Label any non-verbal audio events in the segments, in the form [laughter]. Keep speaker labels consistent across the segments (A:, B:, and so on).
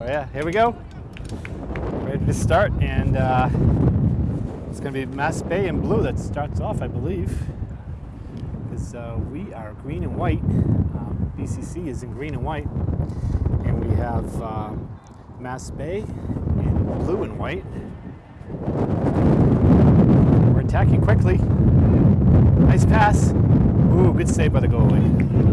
A: Oh, yeah, here we go. Ready to start, and uh, it's going to be Mass Bay in blue that starts off, I believe, because uh, we are green and white. Um, BCC is in green and white, and we have uh, Mass Bay in blue and white. We're attacking quickly. Nice pass. Ooh, good save by the goalie.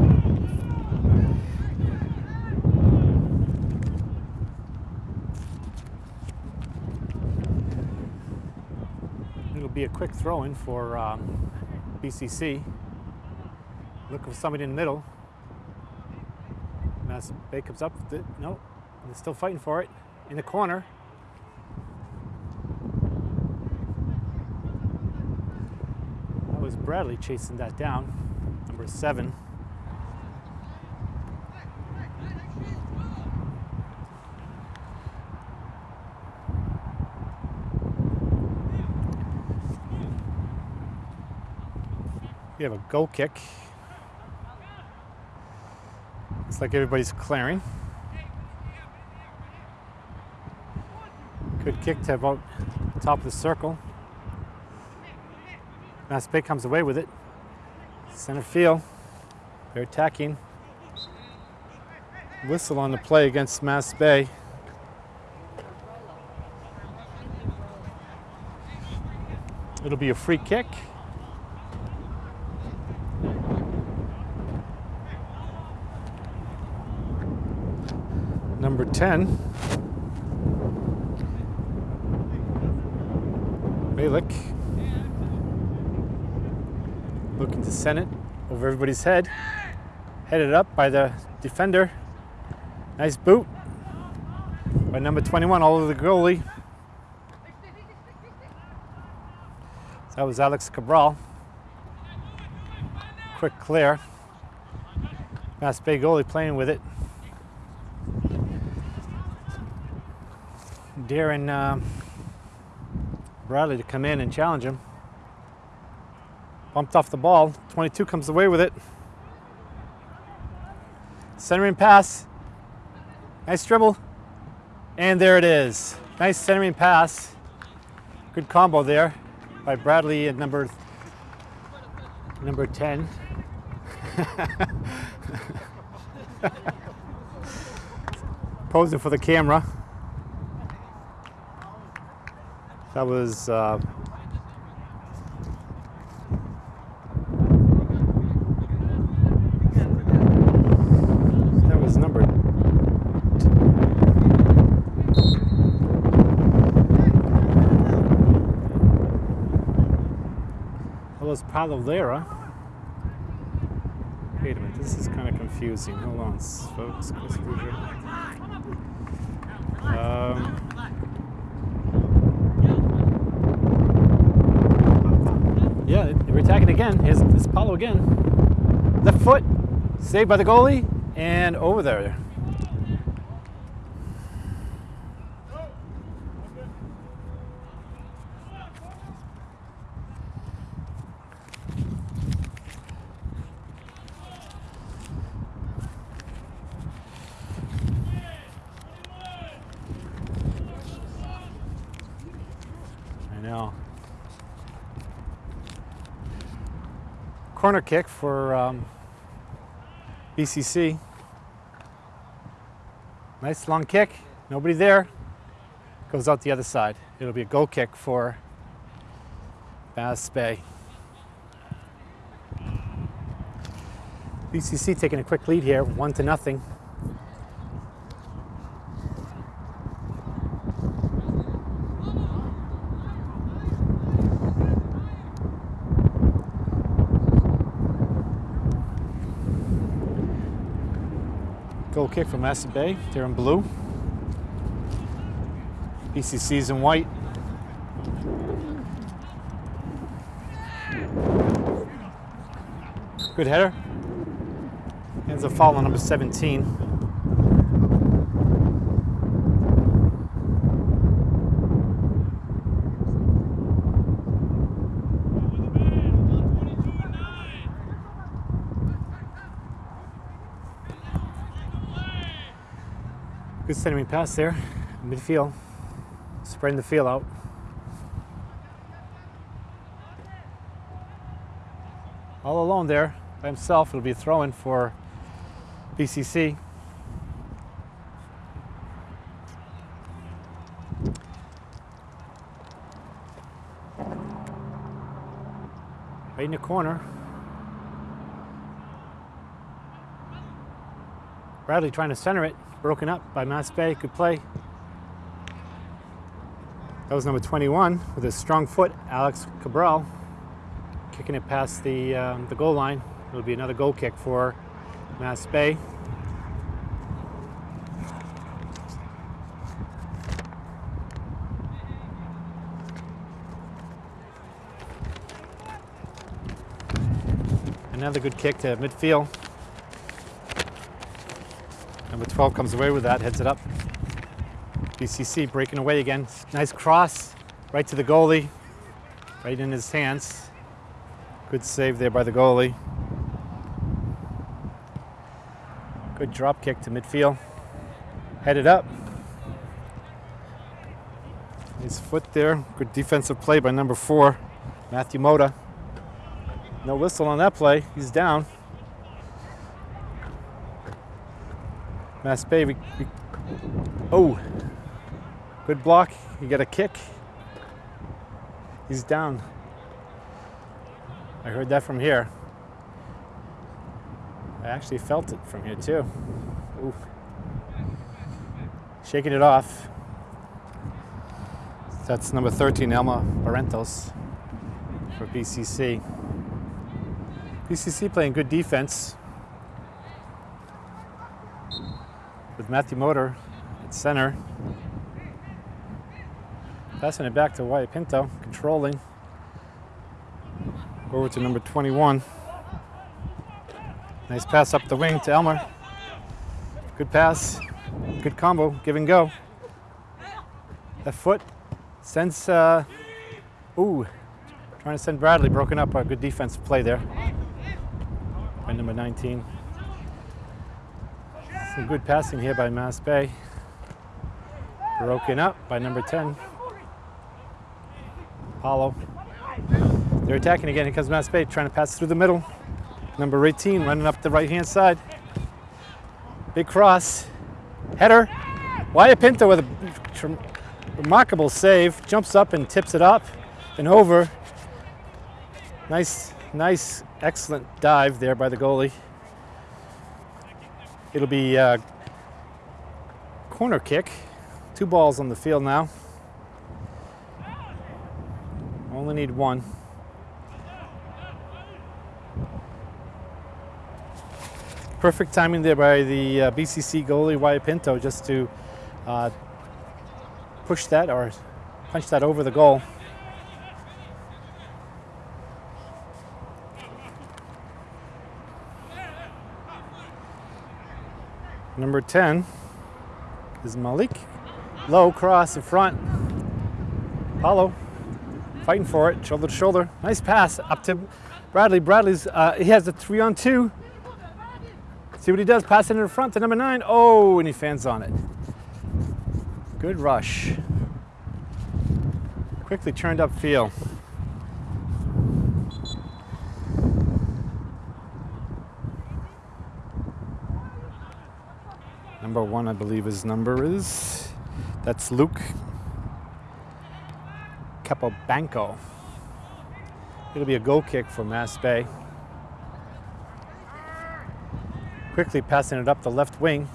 A: It'll be a quick throw in for um, BCC. Looking for somebody in the middle. Mass Bay comes up. it. No, they're still fighting for it. In the corner. That was Bradley chasing that down. Number seven. We have a goal kick. Looks like everybody's clearing. Good kick to about top of the circle. Mass Bay comes away with it. Center field. They're attacking. Whistle on the play against Mass Bay. It'll be a free kick. Number 10. Malik. Looking to send it over everybody's head. Headed up by the defender. Nice boot by number 21 all over the goalie. That was Alex Cabral. Quick clear. Mass Bay goalie playing with it. Darren uh, Bradley to come in and challenge him. Bumped off the ball. 22 comes away with it. Centering pass. Nice dribble. And there it is. Nice centering pass. Good combo there by Bradley at number number 10. [laughs] Posing for the camera. That was uh, that was number that was Palovera. Wait a minute, this is kind of confusing. Hold on, folks. Um, Yeah, we're attacking again. Here's, here's Paulo again. Left foot, saved by the goalie, and over there. I know. Corner kick for um, BCC. Nice long kick, nobody there. Goes out the other side. It'll be a goal kick for Mass Bay. BCC taking a quick lead here, one to nothing. Kick from Mass Bay. They're in blue. BCC's in white. Good header. Ends up foul on number 17. Good Good centering pass there, midfield, spreading the field out. All alone there by himself. It'll be throwing for BCC. Right in the corner. Bradley trying to center it, broken up by Mass Bay. Good play. That was number 21 with a strong foot, Alex Cabral, kicking it past the, um, the goal line. It'll be another goal kick for Mass Bay. Another good kick to midfield. Number 12 comes away with that, heads it up. BCC breaking away again. Nice cross, right to the goalie, right in his hands. Good save there by the goalie. Good drop kick to midfield. Headed up. His foot there. Good defensive play by number four, Matthew Moda. No whistle on that play. He's down. Mass Bay. We, we, oh, good block. You get a kick. He's down. I heard that from here. I actually felt it from here too. Ooh. Shaking it off. That's number 13, Elmer Barrentos for BCC. BCC playing good defense with Matthew Motor at center. Passing it back to Wyatt Pinto, controlling. Over to number 21. Nice pass up the wing to Elmer. Good pass, good combo, give and go. That foot sends, uh, ooh, trying to send Bradley, broken up, a good defensive play there by number 19. Some good passing here by Mass Bay. Broken up by number 10. Apollo. They're attacking again. Here comes Mass Bay trying to pass through the middle. Number 18 running up the right hand side. Big cross. Header. Wyatt Pinto with a remarkable save. Jumps up and tips it up and over. Nice, nice, excellent dive there by the goalie. It'll be a corner kick. Two balls on the field now. Only need one. Perfect timing there by the uh, BCC goalie Wyatt Pinto just to uh, push that or punch that over the goal. Number 10 is Malik. Low cross in front. Paulo fighting for it, shoulder to shoulder. Nice pass up to Bradley. Bradley's, uh, he has a three on two. See what he does, pass it in front to number nine. Oh, and he fans on it. Good rush. Quickly turned up field. Number one, I believe his number is. That's Luke Capobianco. It'll be a goal kick for Mass Bay. Quickly passing it up the left wing.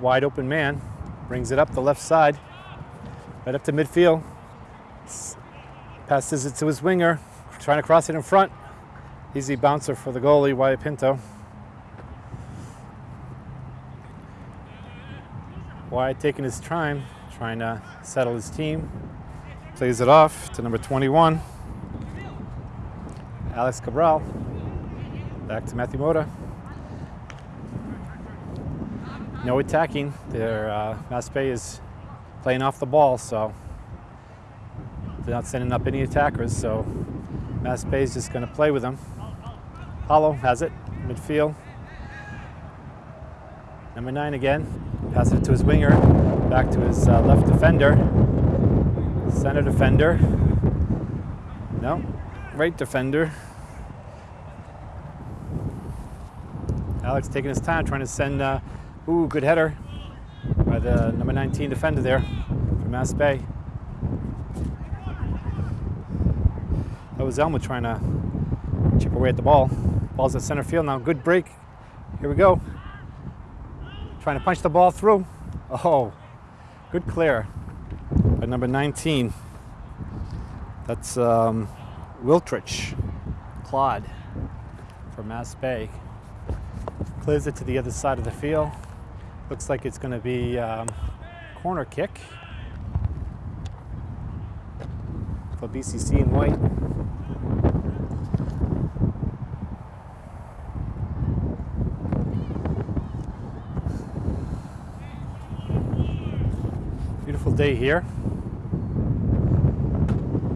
A: Wide open man. Brings it up the left side. Right up to midfield. Passes it to his winger. Trying to cross it in front. Easy bouncer for the goalie, Wyatt Pinto. Wyatt taking his time, trying to settle his team. Plays it off to number 21, Alex Cabral. Back to Matthew Moda. No attacking. Their uh, Bay is playing off the ball, so they're not sending up any attackers. So Bay is just going to play with them. Hollow has it, midfield. Number nine again, Pass it to his winger, back to his uh, left defender, center defender. No, right defender. Alex taking his time, trying to send, uh, ooh, good header by the number 19 defender there from Mass Bay. That was Elmer trying to chip away at the ball. Ball's at center field now. Good break. Here we go. Trying to punch the ball through. Oh, good clear by number 19. That's um, Wiltrich, Claude from Mass Bay. Clears it to the other side of the field. Looks like it's going to be um, corner kick for BCC in white. Beautiful day here.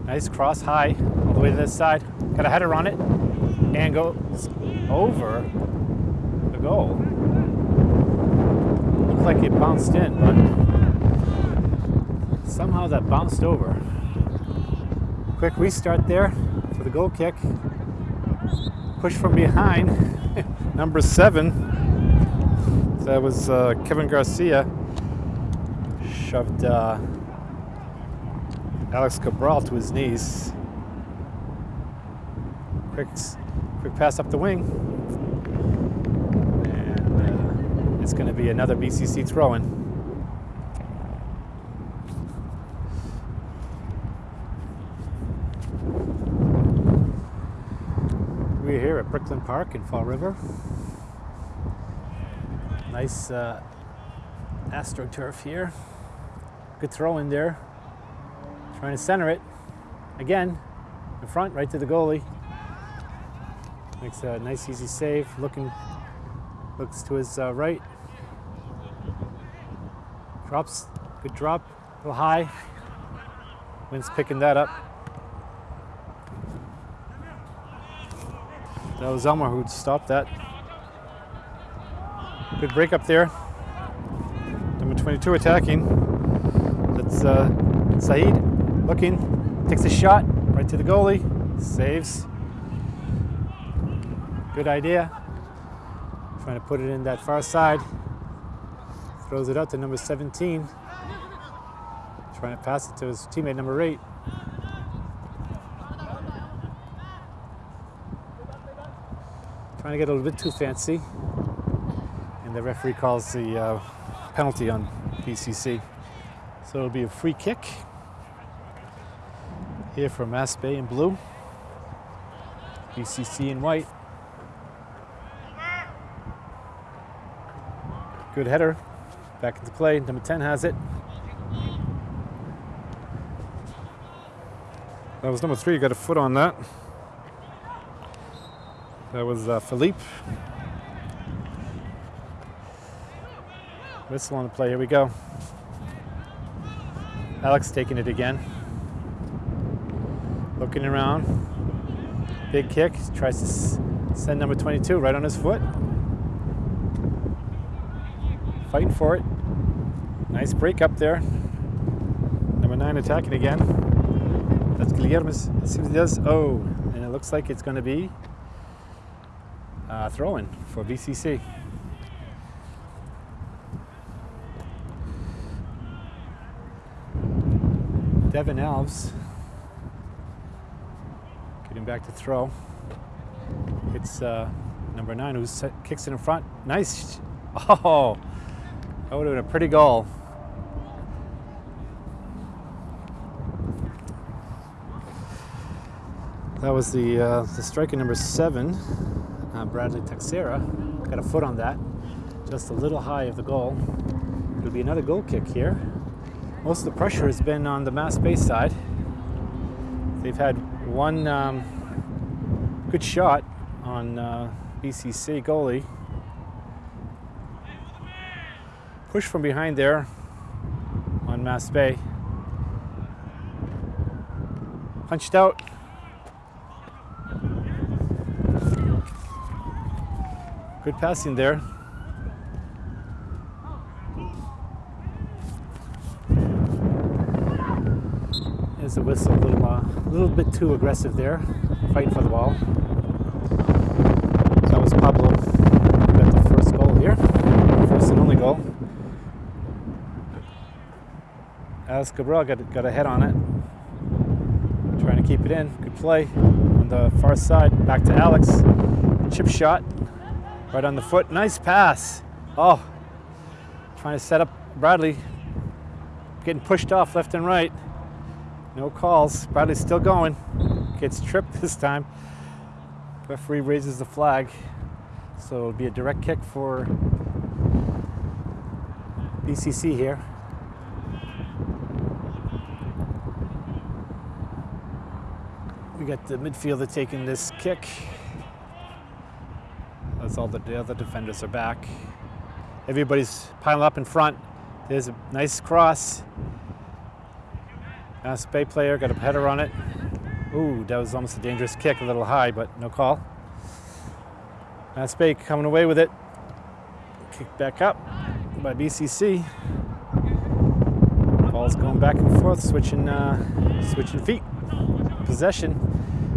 A: Nice cross high all the way to this side. Got a header on it and goes over the goal. Looks like it bounced in, but somehow that bounced over. Quick restart there for the goal kick. Push from behind, [laughs] number seven. That was uh, Kevin Garcia. Shoved uh, Alex Cabral to his knees. Quick, quick pass up the wing. And uh, it's going to be another BCC throw-in. We're here at Brooklyn Park in Fall River. Nice uh, AstroTurf here. Good throw in there. Trying to center it. Again, in front, right to the goalie. Makes a nice easy save. Looking, looks to his uh, right. Drops, good drop, a little high. Wind's picking that up. That was Elmer who stopped that. Good break up there. Number 22 attacking. That's uh, Saeed looking, takes a shot right to the goalie, saves. Good idea. Trying to put it in that far side. Throws it out to number 17. Trying to pass it to his teammate number eight. Trying to get a little bit too fancy. And the referee calls the uh, penalty on BCC. So it'll be a free kick here Mass Bay in blue, BCC in white. Good header, back into play, number 10 has it. That was number three, You got a foot on that. That was uh, Philippe. Whistle on the play, here we go. Alex taking it again. Looking around. Big kick. Tries to send number 22 right on his foot. Fighting for it. Nice break up there. Number 9 attacking again. That's Guillermo. Let's see what he does. Oh, and it looks like it's going to be uh, throw-in for BCC. Devin Alves getting back to throw. It's uh, number nine who kicks it in front. Nice. [laughs] Oh, that would have been a pretty goal. That was the, uh, the striker number seven, uh, Bradley Texera. Got a foot on that, just a little high of the goal. It'll be another goal kick here. Most of the pressure has been on the Mass Bay side. They've had one um, good shot on uh, BCC goalie. Push from behind there on Mass Bay. Punched out. Good passing there. The whistle. A little, uh, little bit too aggressive there, fighting for the ball. That was Pablo. Got the first goal here, first and only goal. Alex Cabral got, got a head on it. Trying to keep it in. Good play on the far side. Back to Alex. Chip shot. Right on the foot. Nice pass. Oh, trying to set up Bradley. Getting pushed off left and right. No calls. Bradley's still going. Gets tripped this time. Referee raises the flag. So it'll be a direct kick for BCC here. We got the midfielder taking this kick. As all the, the other defenders are back. Everybody's piling up in front. There's a nice cross. Mass Bay player got a header on it. Ooh, that was almost a dangerous kick, a little high, but no call. Mass Bay coming away with it. Kicked back up by BCC. Ball's going back and forth, switching, uh, switching feet. Possession.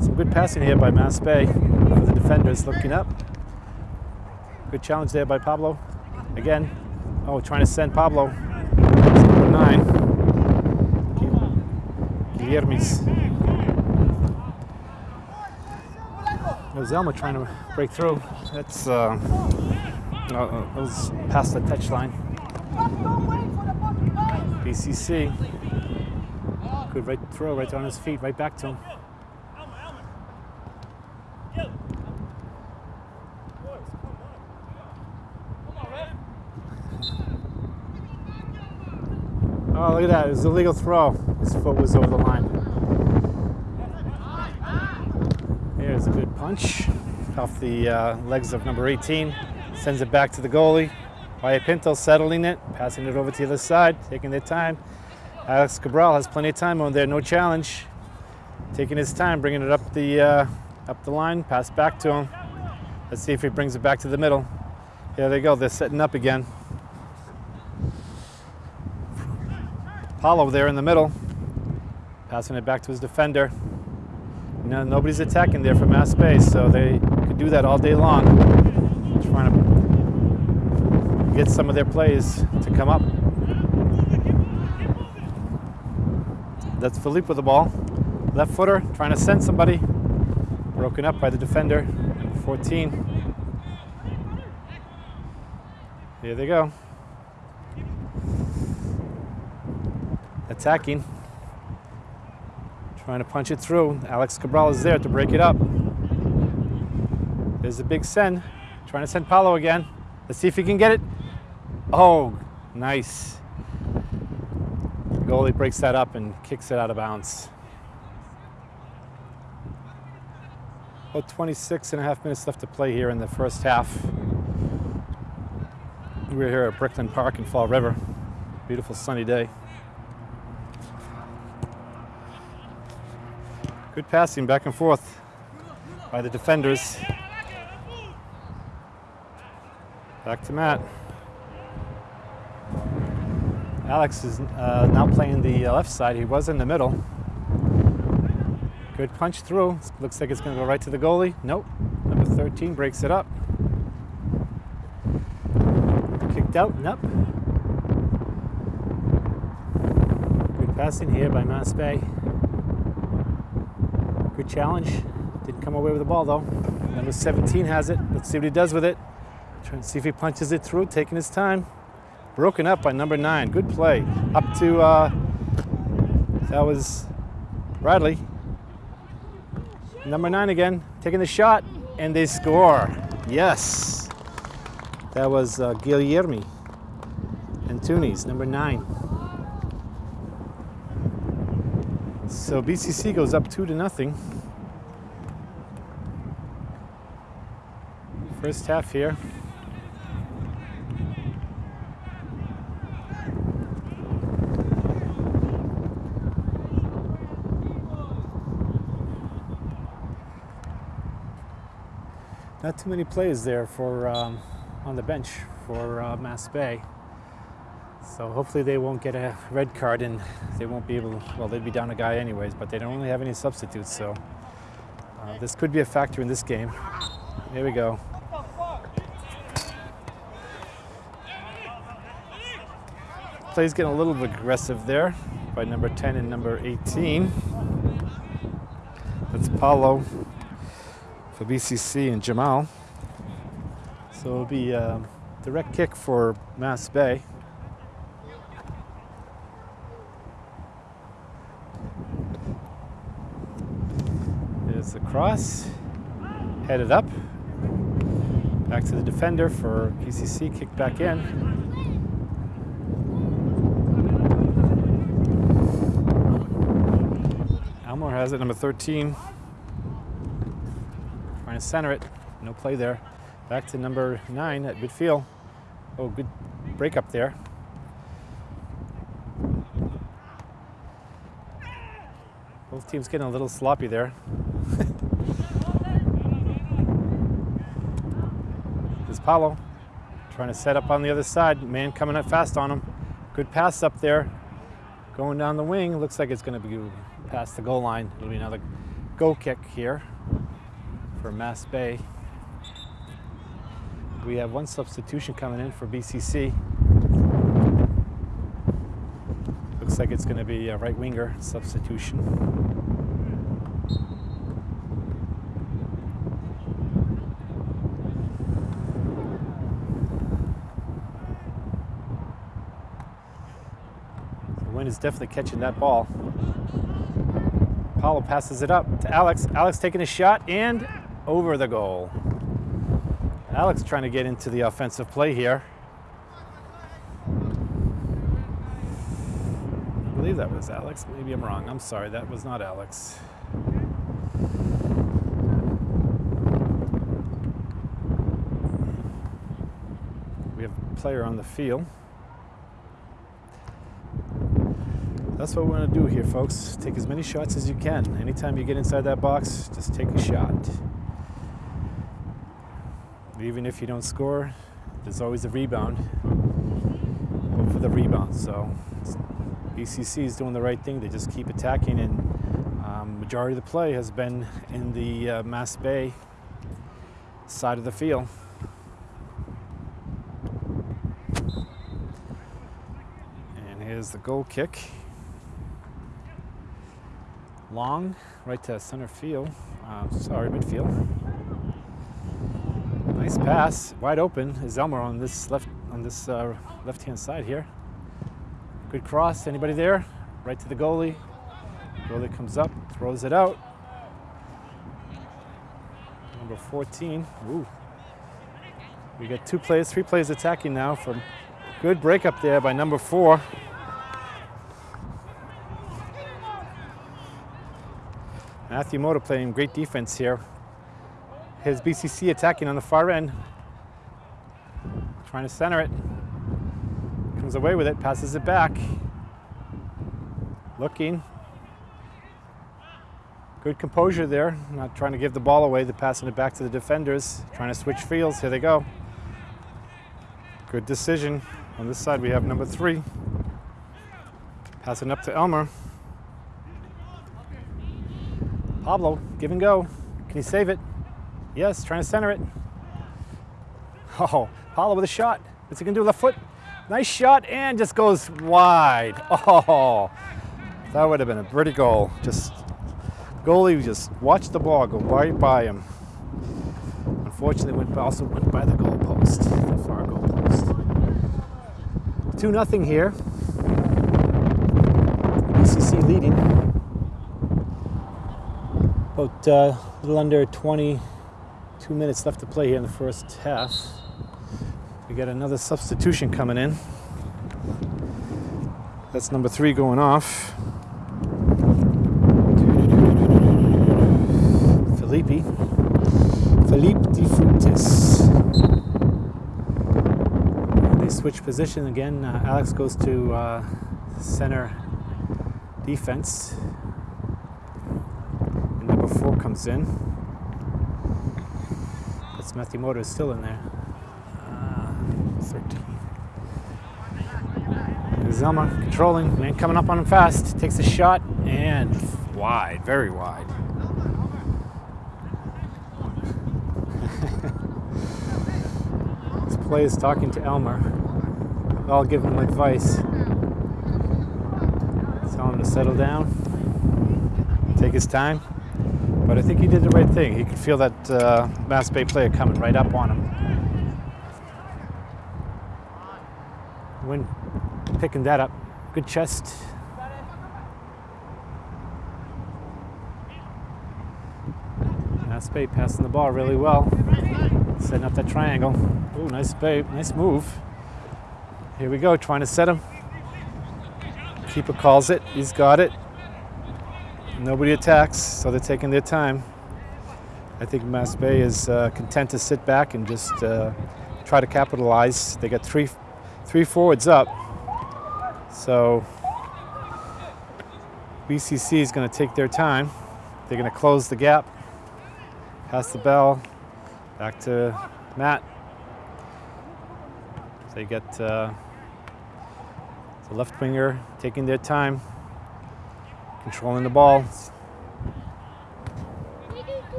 A: Some good passing here by Mass Bay the defenders looking up. Good challenge there by Pablo. Again, oh, trying to send Pablo. nine. Guillermo. There's Elmer trying to break through. That's uh, uh, it was past the touch line. BCC. Good right throw, right on his feet, right back to him. Look at that. It was a legal throw. His foot was over the line. Here's a good punch off the uh, legs of number 18. Sends it back to the goalie. Wyatt Pinto settling it, passing it over to the other side, taking their time. Alex Cabral has plenty of time on there, no challenge. Taking his time, bringing it up the, uh, up the line, pass back to him. Let's see if he brings it back to the middle. Here they go, they're setting up again. Paulo there in the middle, passing it back to his defender. Nobody's attacking there from Mass Bay, so they could do that all day long. Trying to get some of their plays to come up. That's Philippe with the ball. Left footer, trying to send somebody. Broken up by the defender, number 14. Here they go. Attacking. Trying to punch it through. Alex Cabral is there to break it up. There's a big send. Trying to send Paulo again. Let's see if he can get it. Oh, nice. The goalie breaks that up and kicks it out of bounds. About 26 and a half minutes left to play here in the first half. We're here at Bricklin Park in Fall River. Beautiful sunny day. Good passing back and forth by the defenders. Back to Matt. Alex is uh, now playing the uh, left side. He was in the middle. Good punch through. Looks like it's going to go right to the goalie. Nope. Number 13 breaks it up. Kicked out. Nope. Good passing here by Mass Bay. Good challenge. Didn't come away with the ball though. Number 17 has it. Let's see what he does with it. Trying to see if he punches it through, taking his time. Broken up by number nine. Good play. Up to, uh, that was Bradley. Number nine again, taking the shot, and they score. Yes. That was uh, Guillermo Antunes, number nine. So BCC goes up two to nothing. First half here. Not too many plays there for um, on the bench for uh, Mass Bay. So hopefully they won't get a red card and they won't be able, well, they'd be down a guy anyways, but they don't really have any substitutes, so uh, this could be a factor in this game. Here we go. Play's getting a little aggressive there by number 10 and number 18. That's Paulo for BCC and Jamal. So it'll be a direct kick for Mass Bay. There's the cross, headed up, back to the defender for BCC, kick back in. Has it, number 13. Trying to center it, no play there. Back to number nine at midfield. Oh, good break up there. Both teams getting a little sloppy there. [laughs] There's Paulo trying to set up on the other side. Man coming up fast on him. Good pass up there. Going down the wing. Looks like it's going to be past the goal line. It'll be another goal kick here for Mass Bay. We have one substitution coming in for BCC. Looks like it's going to be a right winger substitution. The wind is definitely catching that ball. Paulo passes it up to Alex. Alex taking a shot and over the goal. Alex trying to get into the offensive play here. I believe that was Alex. Maybe I'm wrong. I'm sorry. That was not Alex. We have a player on the field. That's what we want to do here, folks. Take as many shots as you can. Anytime you get inside that box, just take a shot. Even if you don't score, there's always a rebound. Hope for the rebound. So BCC is doing the right thing. They just keep attacking, and um, majority of the play has been in the uh, Mass Bay side of the field. And here's the goal kick long, right to center field, uh, sorry, midfield. Nice pass, wide open is Elmer on this left on this uh, left-hand side here. Good cross, anybody there? Right to the goalie. Goalie comes up, throws it out. Number 14, ooh. We got two players, three players attacking now from good break up there by number four. Matthew Moda playing great defense here. His BCC attacking on the far end. Trying to center it. Comes away with it, passes it back. Looking. Good composure there. Not trying to give the ball away. They're passing it back to the defenders. Trying to switch fields. Here they go. Good decision. On this side we have number three. Passing up to Elmer. Pablo, give and go. Can you save it? Yes, trying to center it. Oh, Pablo with a shot. What's he gonna do, with left foot? Nice shot and just goes wide. Oh, that would have been a pretty goal. Just, goalie just watched the ball go right by him. Unfortunately, went also went by the goal post, the far goal post. 2 nothing here. BCC leading. About uh, a little under 22 minutes left to play here in the first half. We got another substitution coming in. That's number three going off. Felipe. Felipe de Frutis. They switch position again. Uh, Alex goes to uh, center defense in. That's Matthew Moto is still in there. Uh, 13. Here's Elmer controlling, man coming up on him fast, takes a shot and wide, very wide. this play is talking to Elmer. I'll give him advice. Tell him to settle down, take his time. But I think he did the right thing. He could feel that uh, Mass Bay player coming right up on him. When picking that up, good chest. Mass Bay passing the ball really well, setting up that triangle. Oh, nice Bay, nice move. Here we go, trying to set him. Keeper calls it, he's got it. Nobody attacks, so they're taking their time. I think Mass Bay is uh, content to sit back and just uh, try to capitalize. They got three, three forwards up. So BCC is going to take their time. They're going to close the gap, pass the bell, back to Matt. They get uh, the left winger taking their time, controlling the ball.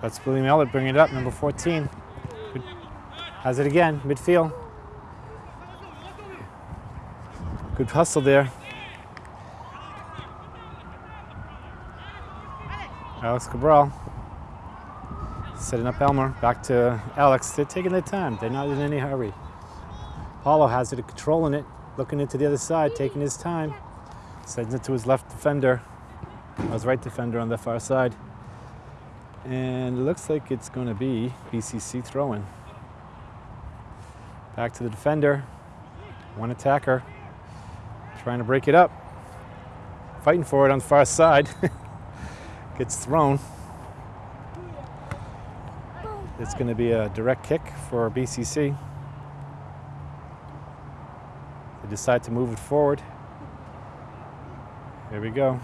A: That's William Elliott bringing it up, number 14. Good. Has it again, midfield. Good hustle there. Alex Cabral setting up Elmer. Back to Alex. They're taking their time. They're not in any hurry. Paulo has it, controlling it, looking into the other side, taking his time. Sends it to his left defender. His right defender on the far side. And it looks like it's going to be BCC throwing. Back to the defender. One attacker. Trying to break it up. Fighting for it on the far side. [laughs] Gets thrown. It's going to be a direct kick for BCC. They decide to move it forward. Here we go.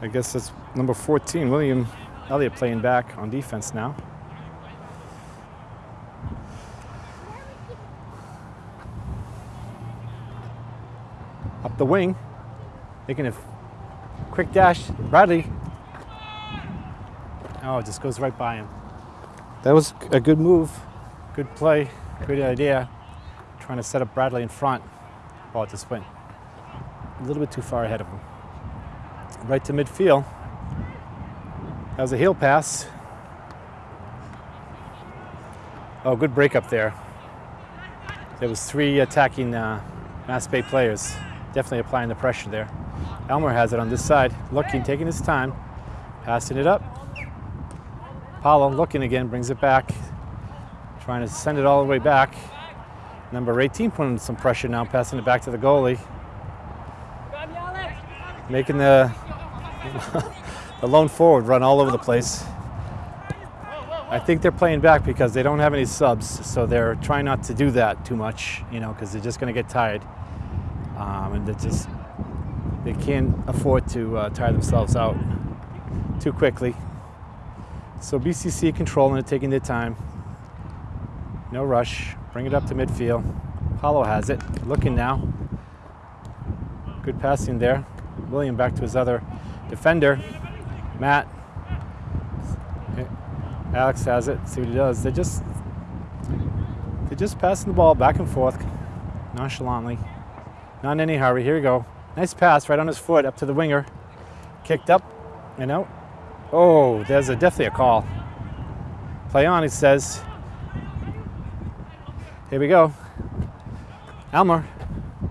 A: I guess that's number 14, William Elliott playing back on defense now. Up the wing, making a quick dash. Bradley. Oh, it just goes right by him. That was a good move, good play, good idea. Trying to set up Bradley in front. Went a little bit too far ahead of him right to midfield. That was a heel pass. Oh, good break up there. There was three attacking uh, Mass Bay players. Definitely applying the pressure there. Elmer has it on this side, looking, taking his time, passing it up. Paulo looking again, brings it back, trying to send it all the way back. Number 18 putting some pressure now, passing it back to the goalie. Making the [laughs] the lone forward run all over the place. I think they're playing back because they don't have any subs, so they're trying not to do that too much, you know, because they're just going to get tired, um, and they just they can't afford to uh, tire themselves out too quickly. So BCC controlling it, taking their time. No rush. Bring it up to midfield. Paulo has it. Looking now. Good passing there. William back to his other defender, Matt. Alex has it. See what he does. They just they're just passing the ball back and forth nonchalantly. Not in any hurry. Here we go. Nice pass right on his foot up to the winger. Kicked up and out. Oh, there's a, definitely a call. Play on, he says. Here we go. Elmer.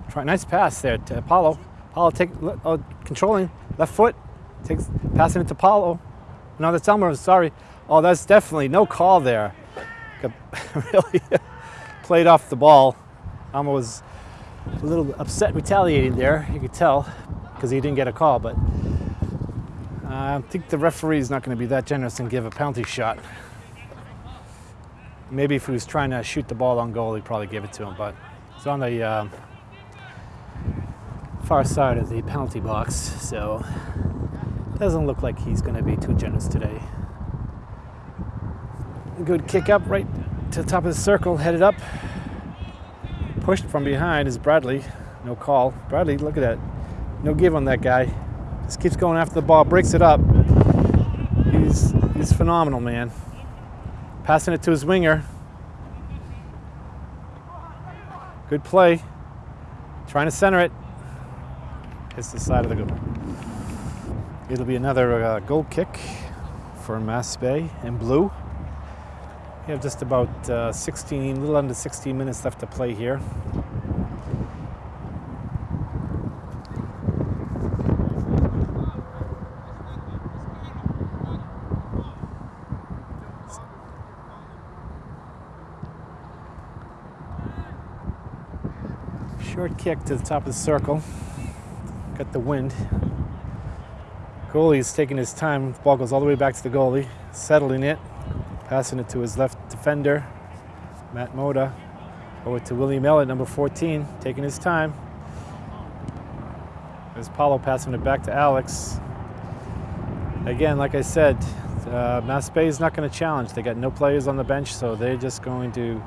A: Try, nice pass there to Apollo. Apollo take, oh, controlling left foot. Takes, passing it to Paulo. No, that's Elmer, sorry. Oh, that's definitely no call there. [laughs] really played off the ball. Elmer was a little upset retaliating there, you could tell, because he didn't get a call, but uh, I think the referee is not going to be that generous and give a penalty shot. Maybe if he was trying to shoot the ball on goal, he'd probably give it to him, but it's on the uh, far side of the penalty box, so doesn't look like he's going to be too generous today. Good kick up right to the top of the circle, headed up. pushed from behind is Bradley. No call. Bradley, look at that. No give on that guy. Just keeps going after the ball, breaks it up. He's he's phenomenal, man. Passing it to his winger. Good play. Trying to center it. Hits the side of the goal. It'll be another uh, goal kick for Mass Bay and Blue. We have just about uh, 16, a little under 16 minutes left to play here. Short kick to the top of the circle. Got the wind. Goalie's taking his time. The ball goes all the way back to the goalie, settling it, passing it to his left defender, Matt Moda. Over to William Elliott, number 14, taking his time. There's Paulo passing it back to Alex. Again, like I said, uh, Mass Bay is not going to challenge. They got no players on the bench, so they're just going to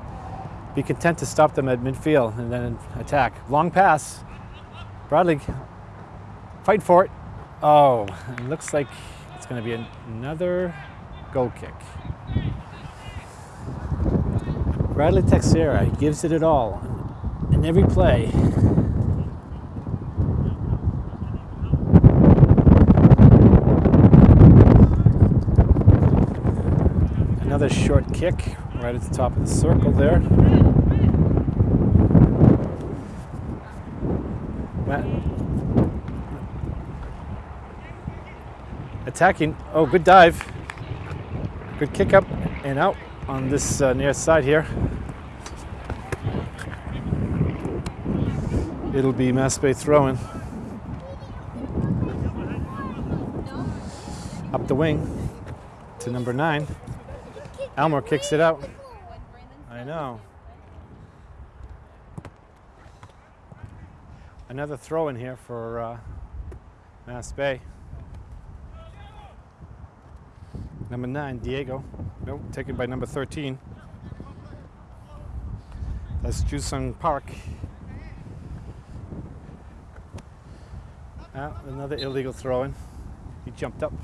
A: be content to stop them at midfield and then attack. Long pass. Bradley, fight for it. Oh, it looks like it's going to be an- another goal kick. Bradley Texera gives it at all in every play. Another short kick right at the top of the circle there. Attacking. Oh, good dive. Good kick up and out on this uh, near side here. It'll be Bay throwing. Up the wing to number nine. Elmer kicks it out. I know. Another throw in here for uh, Mass Bay. Number nine, Diego. Nope, taken by number 13. That's Jusung Park. Ah, another illegal throw in. He jumped up.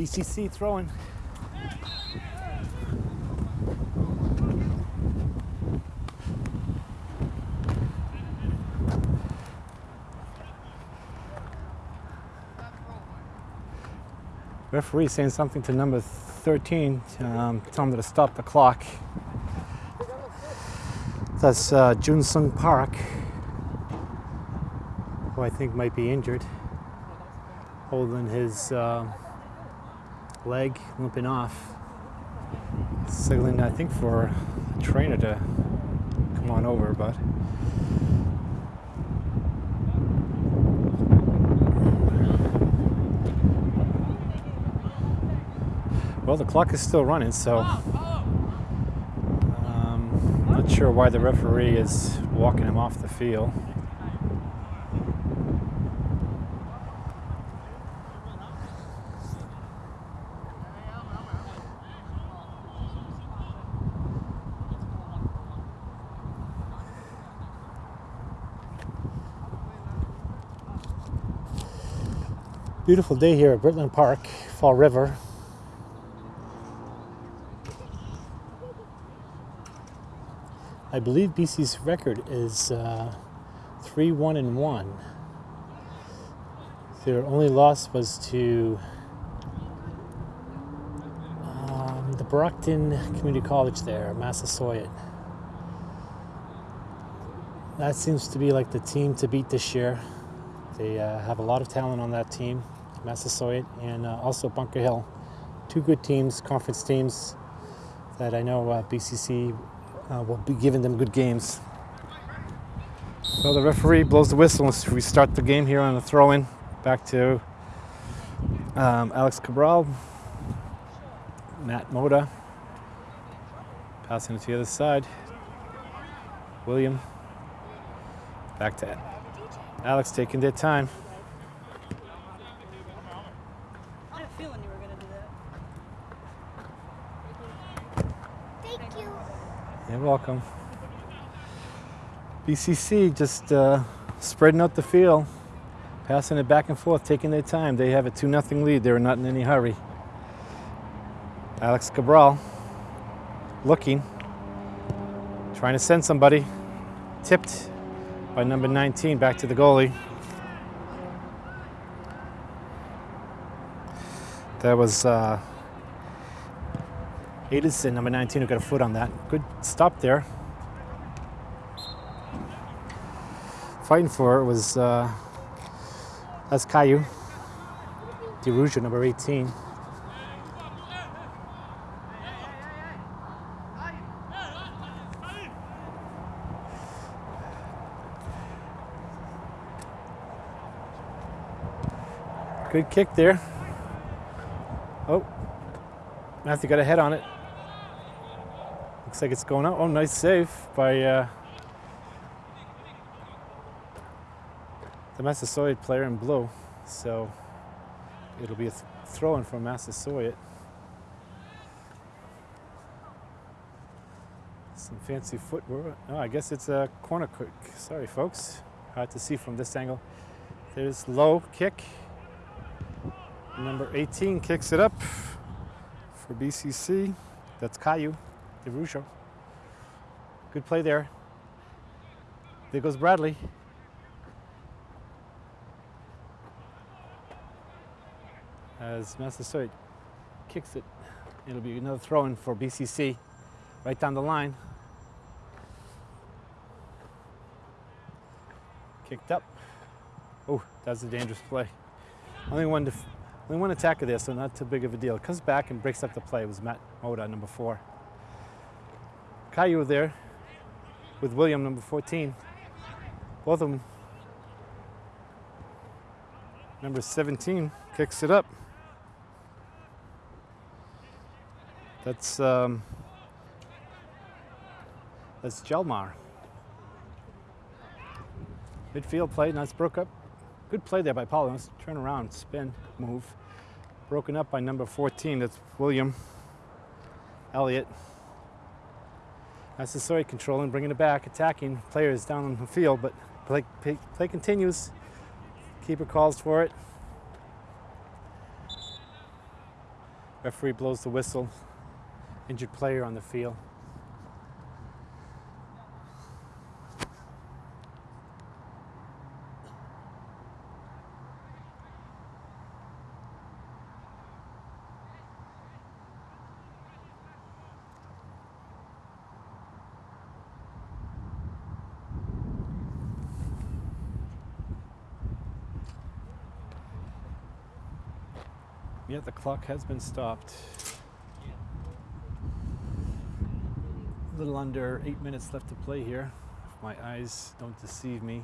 A: BCC throwing. Referee saying something to number 13, um, tell him to stop the clock. That's uh, Jun Sung Park, who I think might be injured, holding his uh, leg, limping off. Signaling, I think, for a trainer to come on over, but. Well, the clock is still running, so um, not sure why the referee is walking him off the field. Beautiful day here at Britland Park, Fall River. I believe BC's record is uh, 3 1 and 1. Their only loss was to um, the Brockton Community College there, Massasoit. That seems to be like the team to beat this year. They uh, have a lot of talent on that team, Massasoit and uh, also Bunker Hill. Two good teams, conference teams that I know uh, BCC uh, will be giving them good games. So the referee blows the whistle as we start the game here on the throw in. Back to um, Alex Cabral, Matt Moda, passing it to the other side. William, back to Alex taking their time.
B: I had a feeling you were going to do that. Thank you.
A: You're welcome. BCC just uh, spreading out the field, passing it back and forth, taking their time. They have a 2 0 lead. They're not in any hurry. Alex Cabral looking, trying to send somebody. Tipped by number 19 back to the goalie. That was uh, Edison, number 19, who got a foot on that. Good stop there. Fighting for it was uh, that's Caillou. DeRuja, number 18. Good kick there. Oh, Matthew got a head on it. Looks like it's going out. Oh, nice save by uh, the Massasoit player in blue. So it'll be a th- throw in from Massasoit. Some fancy footwork. Oh, I guess it's a corner kick. Sorry, folks. Hard to see from this angle. There's low kick. Number 18 kicks it up for BCC. That's Caillou DeRujo. Good play there. There goes Bradley. As Massasoit kicks it, it'll be another throw in for BCC right down the line. Kicked up. Oh, that's a dangerous play. Only one, only one attacker there, so not too big of a deal. Comes back and breaks up the play. It was Matt Moda, number four. Caillou there with William, number 14. Both of them. Number 17 kicks it up. That's um, that's Jelmar. Midfield play, nice broke up. Good play there by Paul. Let's turn around, spin, move. Broken up by number 14. That's William Elliott. Massasoit controlling, bringing it back, attacking players down on the field, but play, play, play continues. Keeper calls for it. Referee blows the whistle. Injured player on the field. Yeah, the clock has been stopped. A little under eight minutes left to play here. If my eyes don't deceive me.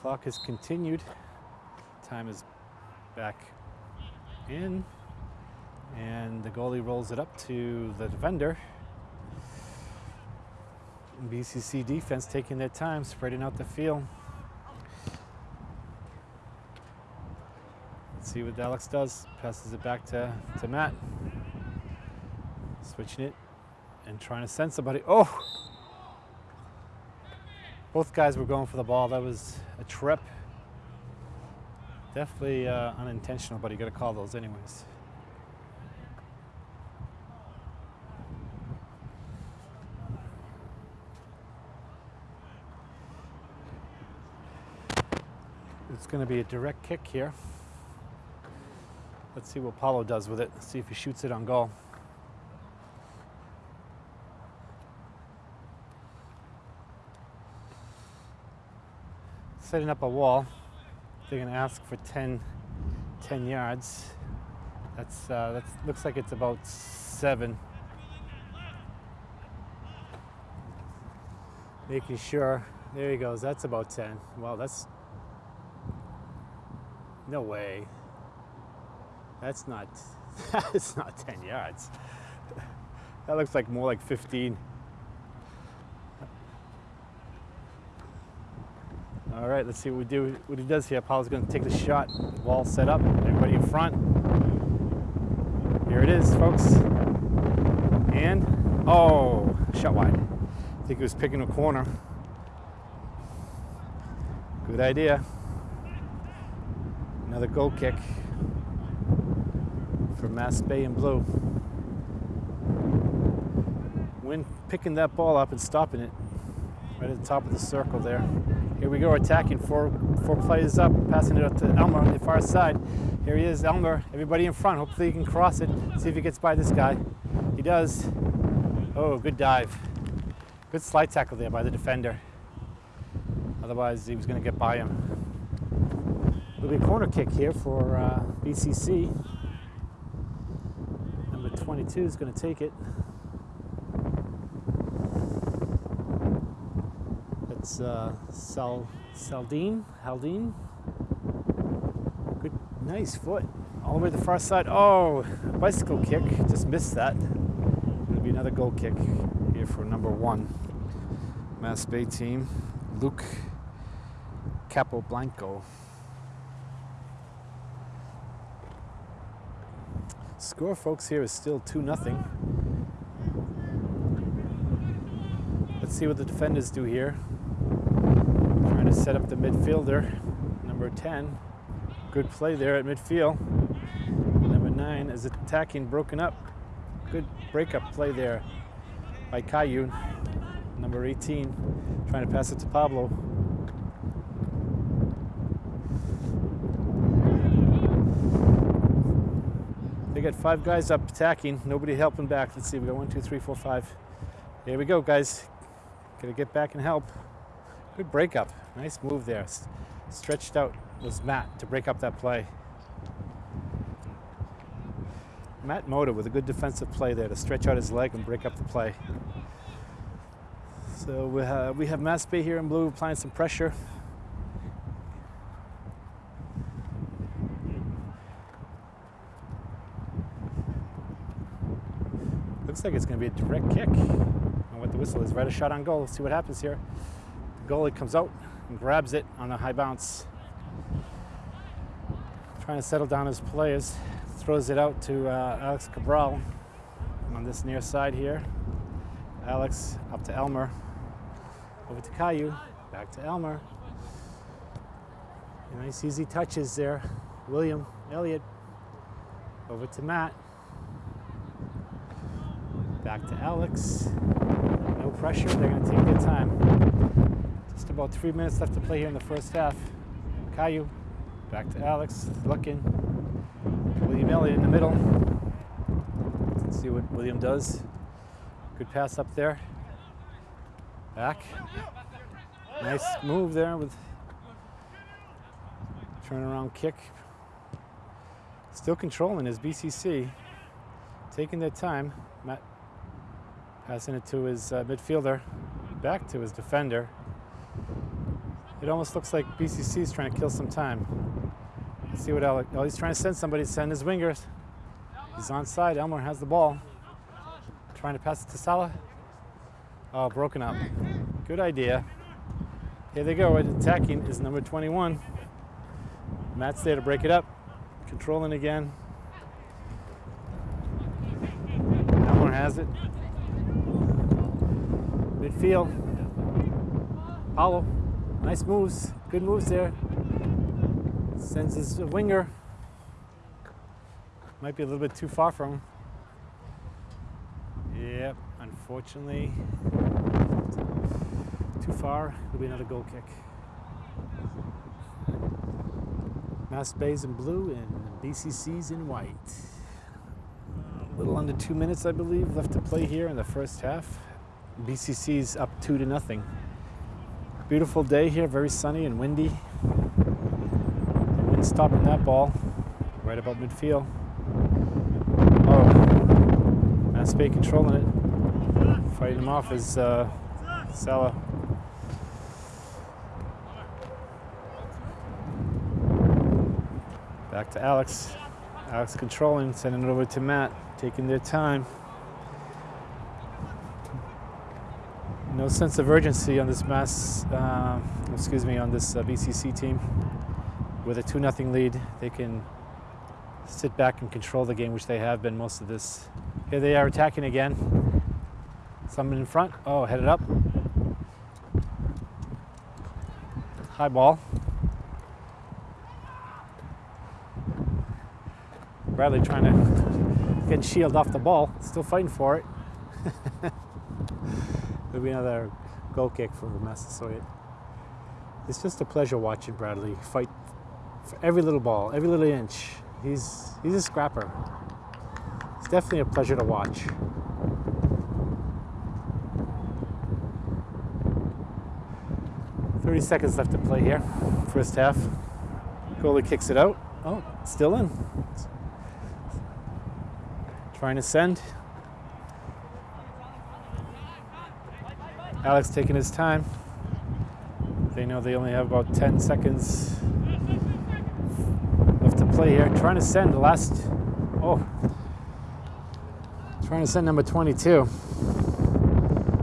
A: Clock has continued. Time is back in. And the goalie rolls it up to the defender. BCC defense taking their time, spreading out the field. See what Alex does. Passes it back to, to Matt. Switching it and trying to send somebody. Oh! Both guys were going for the ball. That was a trip. Definitely uh, unintentional, but you got to call those anyways. It's going to be a direct kick here. Let's see what Paulo does with it. See if he shoots it on goal. Setting up a wall. They're going to ask for 10, 10 yards. That's uh, that's looks like it's about seven. Making sure. There he goes. That's about 10. Well, that's no way. That's not, [laughs] that's not 10 yards. That looks like more like 15. All right, let's see what we do. What he does here. Paulo's going to take the shot. Wall set up. Everybody in front. Here it is, folks. And, oh, shot wide. I think he was picking a corner. Good idea. Another goal kick Mass Bay and Blue. When picking that ball up and stopping it right at the top of the circle there. Here we go, attacking four, four players up, passing it up to Elmer on the far side. Here he is, Elmer, everybody in front. Hopefully he can cross it, see if he gets by this guy. He does. Oh, good dive. Good slide tackle there by the defender. Otherwise, he was going to get by him. It'll be a corner kick here for uh, BCC. Number 22 is going to take it. That's uh, Sal Saldine, Haldine. Good, nice foot. All the way to the far side. Oh, bicycle kick. Just missed that. It'll be another goal kick here for number one. Mass Bay team. Luke Capobianco. Score, folks, here is still 2 nothing. Let's see what the defenders do here. Trying to set up the midfielder, number 10. Good play there at midfield. Number 9 is attacking, broken up. Good breakup play there by Caillou. Number 18, trying to pass it to Pablo. Five guys up attacking, nobody helping back. Let's see, we got one, two, three, four, five. Here we go, guys. Gotta get back and help. Good breakup. Nice move there. Stretched out was Matt to break up that play. Matt Moda with a good defensive play there to stretch out his leg and break up the play. So uh, we have, we have Mass Bay here in blue applying some pressure. Looks like it's going to be a direct kick. And what the whistle is, right a shot on goal. Let's see what happens here. The goalie comes out and grabs it on a high bounce. Trying to settle down his players. Throws it out to uh, Alex Cabral on this near side here. Alex up to Elmer. Over to Caillou. Back to Elmer. Nice easy touches there. William Elliott. Over to Matt. Back to Alex. No pressure, they're to take their time. Just about three minutes left to play here in the first half. Caillou, back to Alex, looking. William Elliott in the middle. Let's see what William does. Good pass up there. Back. Nice move there with turnaround kick. Still controlling his BCC. Taking their time. Matt Passing it to his uh, midfielder, back to his defender. It almost looks like BCC is trying to kill some time. Let's see what Alec, oh, he's trying to send somebody, send his wingers. He's on side, Elmer has the ball. Trying to pass it to Salah. Oh, broken up. Good idea. Here they go, attacking is number 21. Matt's there to break it up. Controlling again. Elmer has it. Midfield. Paulo. Nice moves. Good moves there. Sends his winger. Might be a little bit too far from him. Yep, unfortunately. Too far. It'll be another goal kick. Mass Bay's in blue and BCC's in white. A little under two minutes, I believe, left to play here in the first half. BCC's up two to nothing. Beautiful day here, very sunny and windy. The wind stopping that ball right about midfield. Oh, Mass Bay controlling it. Fighting him off is uh. Back to Alex. Alex controlling, sending it over to Matt, taking their time. Sense of urgency on this mass, uh, excuse me, on this uh, BCC team. With a 2 nothing lead, they can sit back and control the game, which they have been most of this. Here they are attacking again. Someone in front. Oh, headed up. High ball. Bradley trying to get shield off the ball. Still fighting for it. Be another goal kick for Massasoit. It's just a pleasure watching Bradley fight for every little ball, every little inch. He's he's a scrapper. It's definitely a pleasure to watch. Thirty seconds left to play here, first half. Goalie kicks it out. Oh, still in. Trying to send. Alex taking his time. They know they only have about 10 seconds left to play here. Trying to send the last, oh, trying to send number 22,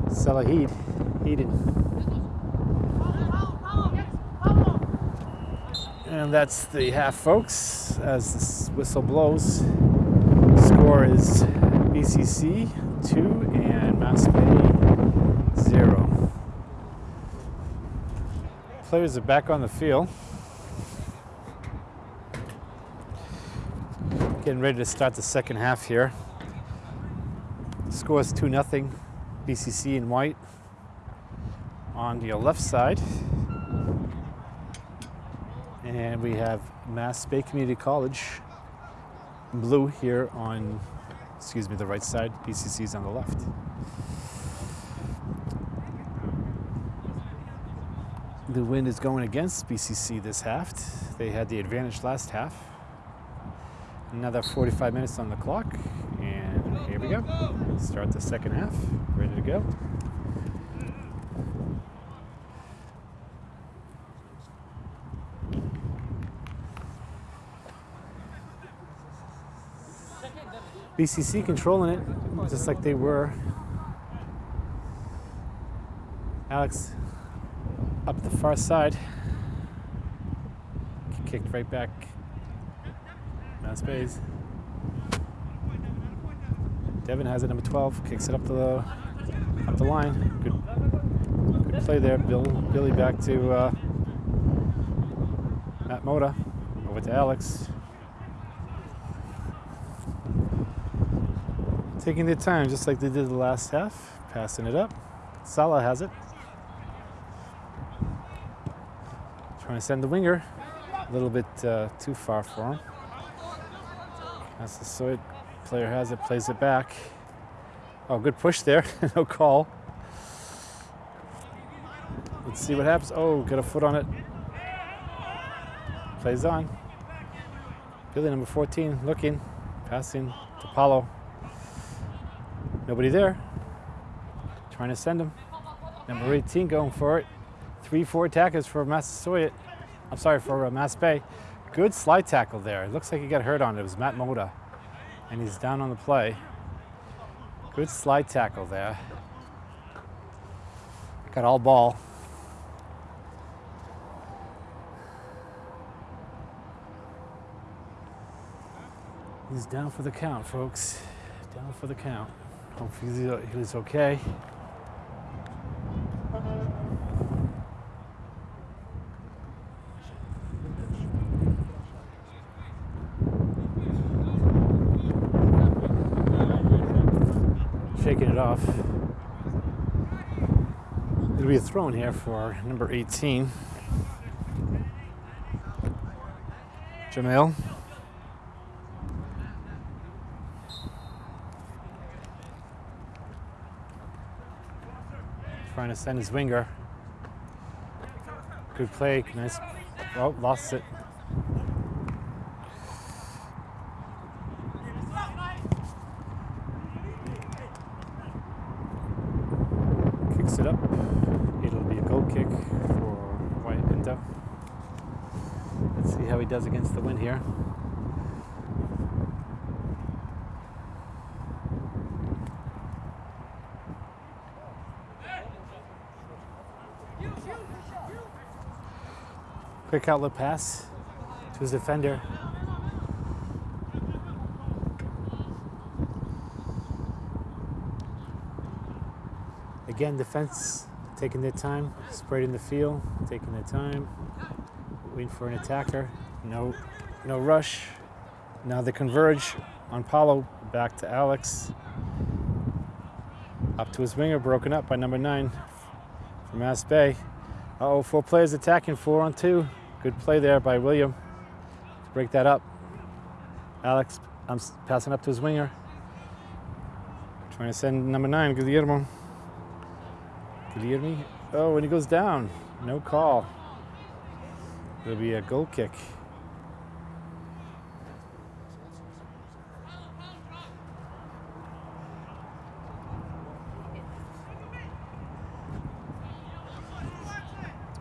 A: Salahid, Eden. And that's the half, folks, as this whistle blows. Score is BCC 2 and Mass 0. Players are back on the field. Getting ready to start the second half here. Score is 2 0 BCC in white. On your left side, and we have Mass Bay Community College blue here on, excuse me, the right side. BCC is on the left. The wind is going against BCC this half. They had the advantage last half. Another 45 minutes on the clock, and here we go. Start the second half. Ready to go. BCC controlling it, just like they were. Alex up the far side. Kicked right back. Now space. Devin has it, number 12. Kicks it up the up the line. Good, good play there. Bill, Billy back to uh, Matt Moda. Over to Alex. Taking their time, just like they did the last half. Passing it up. Salah has it. To send the winger. A little bit uh, too far for him. That's the Soy player has it, plays it back. Oh, good push there. [laughs] no call. Let's see what happens. Oh, got a foot on it. Plays on. Billy number 14 looking, passing to Paulo. Nobody there. Trying to send him. Number 18 going for it. Three, four attackers for Massasoit. I'm sorry, for uh, Bay. Good slide tackle there. It looks like he got hurt on it. It was Matt Moda. And he's down on the play. Good slide tackle there. Got all ball. He's down for the count, folks. Down for the count. Hopefully he's okay. Shaking it off. It'll be a throw in here for number 18. Jamil. trying to send his winger. Good play, nice. Oh, lost it. It does against the wind here. Quick outlet pass to his defender. Again, defense taking their time, spreading the field, taking their time waiting for an attacker. No, no rush. Now they converge on Paulo, back to Alex. Up to his winger, broken up by number nine from Mass Bay. Uh oh, four players attacking, four on two. Good play there by William to break that up. Alex, I'm passing up to his winger. Trying to send number nine, Guillermo. Guillermo. Oh, and he goes down. No call. It'll be a goal kick.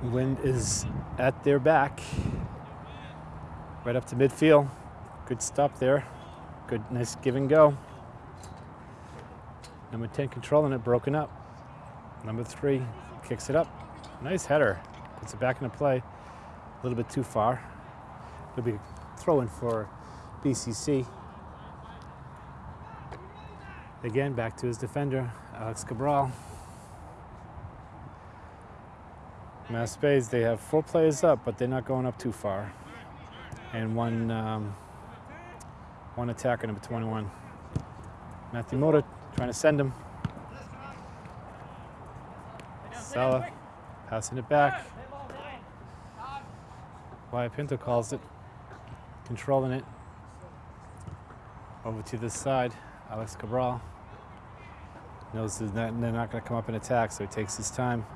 A: Wind is at their back, right up to midfield. Good stop there. Good, nice give and go. Number 10 controlling it, broken up. Number three kicks it up. Nice header. Puts it back into play. Little bit too far. It'll be throwing for BCC. Again, back to his defender, Alex Cabral. Mass Bays, they have four players up, but they're not going up too far. And one, um, one attacker, number 21. Matthew Mota trying to send him. Sala passing it back. Pinto calls it, controlling it. Over to this side, Alex Cabral knows not, they're not going to come up and attack, so he takes his time.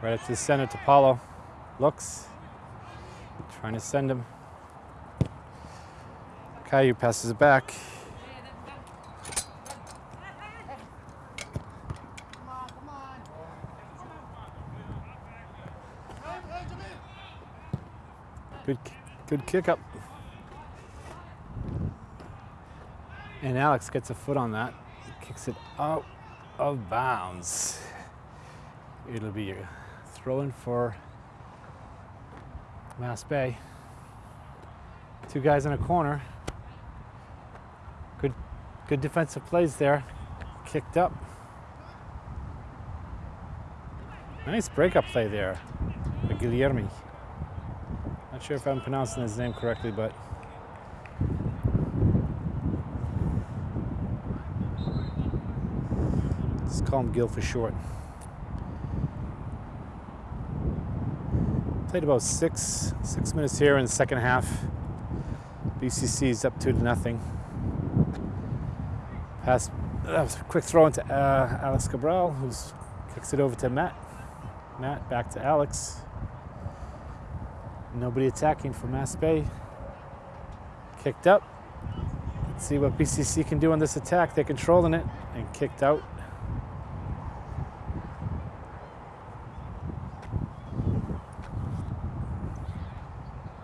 A: Right up to the center to Paulo. Looks. Trying to send him. Caillou passes it back. Good, kick up. And Alex gets a foot on that. Kicks it out of bounds. It'll be a throw in for Mass Bay. Two guys in a corner. Good, good defensive plays there. Kicked up. Nice breakup play there by Guillermi. Not sure if I'm pronouncing his name correctly, but let's call him Gil for short. Played about six six minutes here in the second half. BCC is up two to nothing. Pass, uh, quick throw into uh, Alex Cabral, who kicks it over to Matt. Matt back to Alex. Nobody attacking for Mass Bay. Kicked up. Let's see what BCC can do on this attack. They're controlling it and kicked out.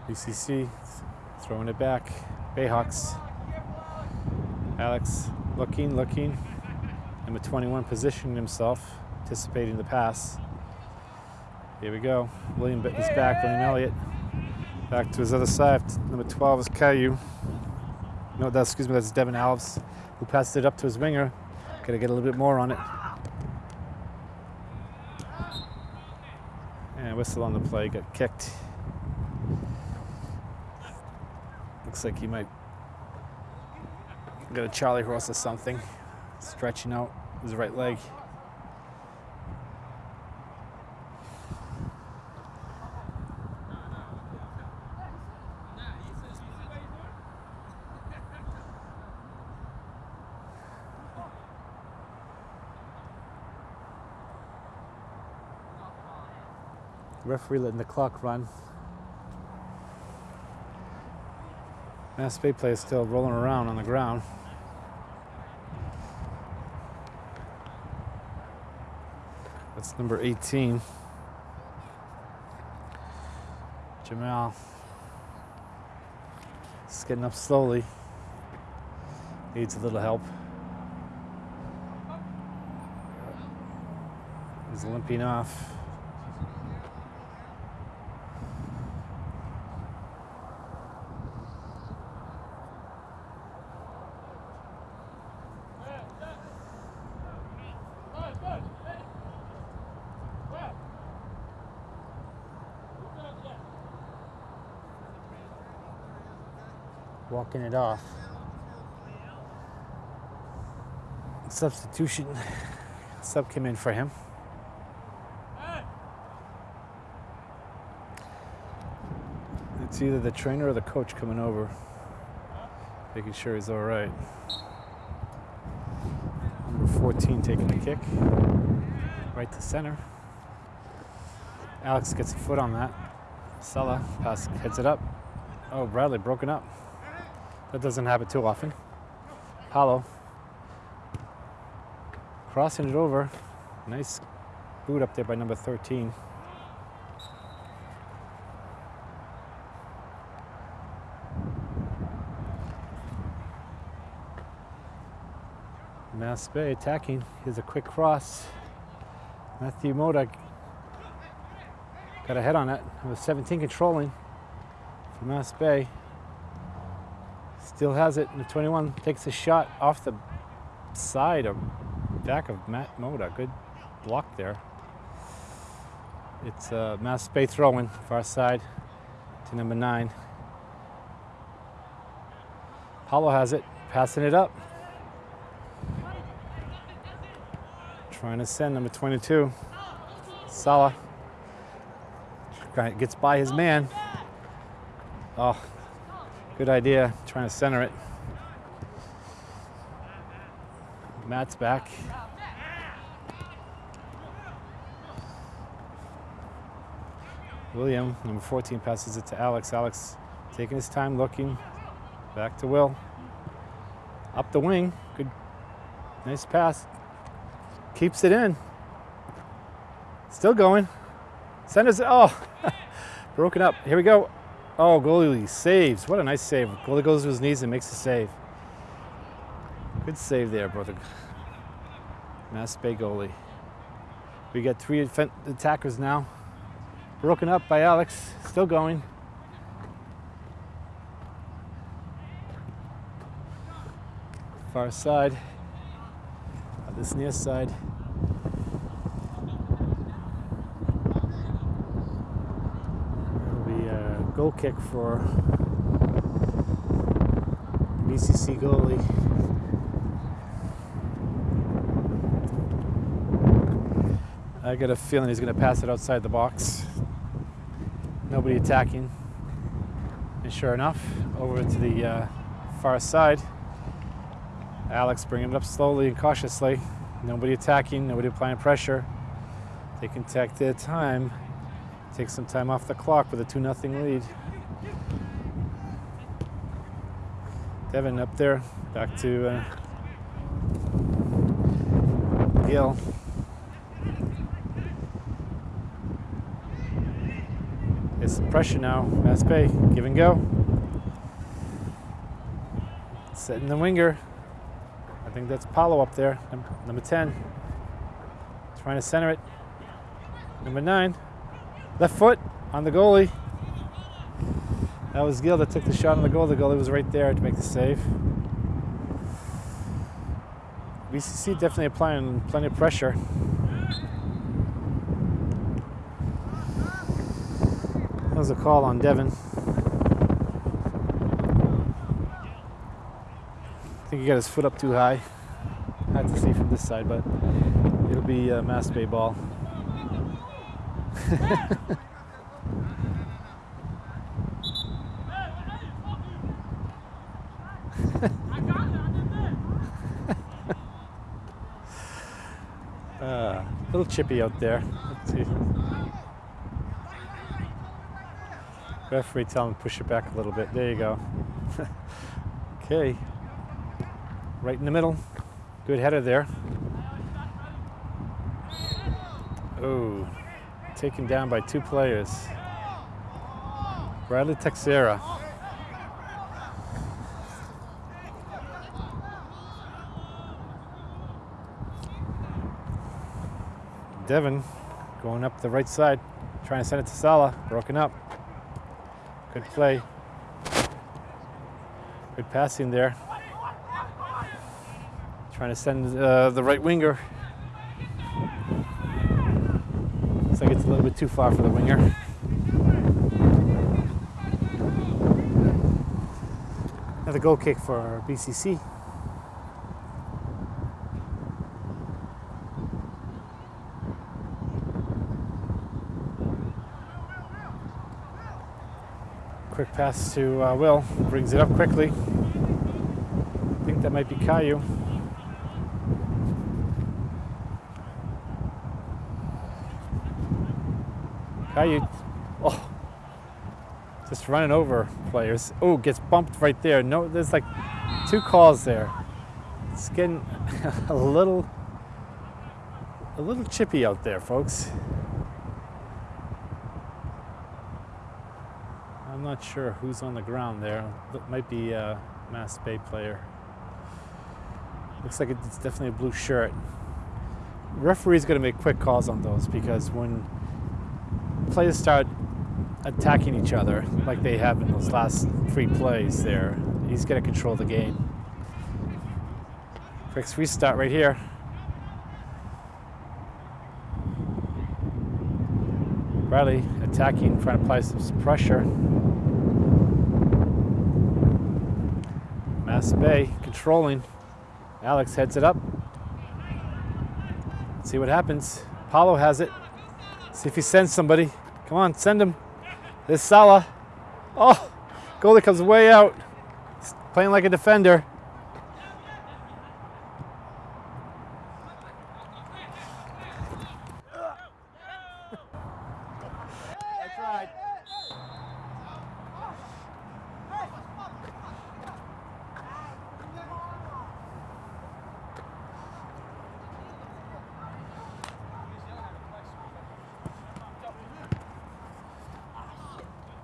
A: BCC throwing it back. Bayhawks. Alex looking, looking. Number 21 positioning himself, anticipating the pass. Here we go. William is back, William Elliott. Back to his other side. Number 12 is Caillou. No, that's, excuse me, that's Devin Alves, who passed it up to his winger. Got to get a little bit more on it. And whistle on the play, got kicked. Looks like he might got a Charlie horse or something, stretching out his right leg. Referee letting the clock run. Mass speed play is still rolling around on the ground. That's number 18. Jamal. Just getting up slowly. Needs a little help. He's limping off. Walking it off. Substitution. Sub came in for him. It's either the trainer or the coach coming over, making sure he's all right. Number 14 taking the kick, right to center. Alex gets a foot on that. Sala pass heads it up. Oh, Bradley broken up. That doesn't happen too often. Hollow. crossing it over. Nice boot up there by number 13. Mass Bay attacking. Here's a quick cross. Matthew Moda got a head on it. Number 17 controlling for Mass Bay. Still has it. The 21 takes a shot off the side or back of Matt Moda. Good block there. It's uh, Mass Bay throwing far side to number nine. Paulo has it, passing it up. Trying to send number 22. Sala. Gets by his man. Oh, good idea. Trying to center it. Matt's back. William, number 14, passes it to Alex. Alex taking his time, looking. Back to Will. Up the wing. Good, nice pass. Keeps it in. Still going. Centers it. Oh, [laughs] broken up. Here we go. Oh, goalie saves. What a nice save. Goalie goes to his knees and makes a save. Good save there, brother. Mass Bay goalie. We got three attackers now. Broken up by Alex. Still going. Far side. This near side. It'll be a goal kick for BCC goalie. I got a feeling he's going to pass it outside the box. Nobody attacking. And sure enough, over to the uh, far side, Alex bringing it up slowly and cautiously. Nobody attacking, nobody applying pressure. They can take their time, take some time off the clock with a 2 0 lead. Devin up there, back to uh, Gil. It's some pressure now. Mass Bay, give and go. Setting the winger. I think that's Paulo up there, number 10. Trying to center it. Number nine, left foot on the goalie. That was Gil that took the shot on the goal. The goalie was right there to make the save. BCC definitely applying plenty of pressure. That was a call on Devin. I think he got his foot up too high. Had to see from this side, but it'll be a Mass Bay ball. [laughs] uh, a little chippy out there. Let's see. Referee tell him push it back a little bit. There you go. [laughs] okay. Right in the middle. Good header there. Oh, taken down by two players. Bradley Texera. Devin going up the right side, trying to send it to Sala, broken up. Good play. Good passing there. Trying to send uh, the right winger. Looks like it's a little bit too far for the winger. Another goal kick for BCC. Quick pass to uh, Will, brings it up quickly. I think that might be Caillou. Caillou, oh, just running over players. Oh, gets bumped right there. No, there's like two calls there. It's getting [laughs] a little, a little chippy out there, folks. I'm not sure who's on the ground there. It might be a Mass Bay player. Looks like it's definitely a blue shirt. Referee's going to make quick calls on those because when players start attacking each other like they have in those last three plays there, he's going to control the game. Quick restart right here. Riley attacking, trying to apply some pressure. Mass Bay controlling. Alex heads it up. Let's see what happens. Paulo has it. See if he sends somebody. Come on, send him. There's Salah. Oh, goalie comes way out. He's playing like a defender.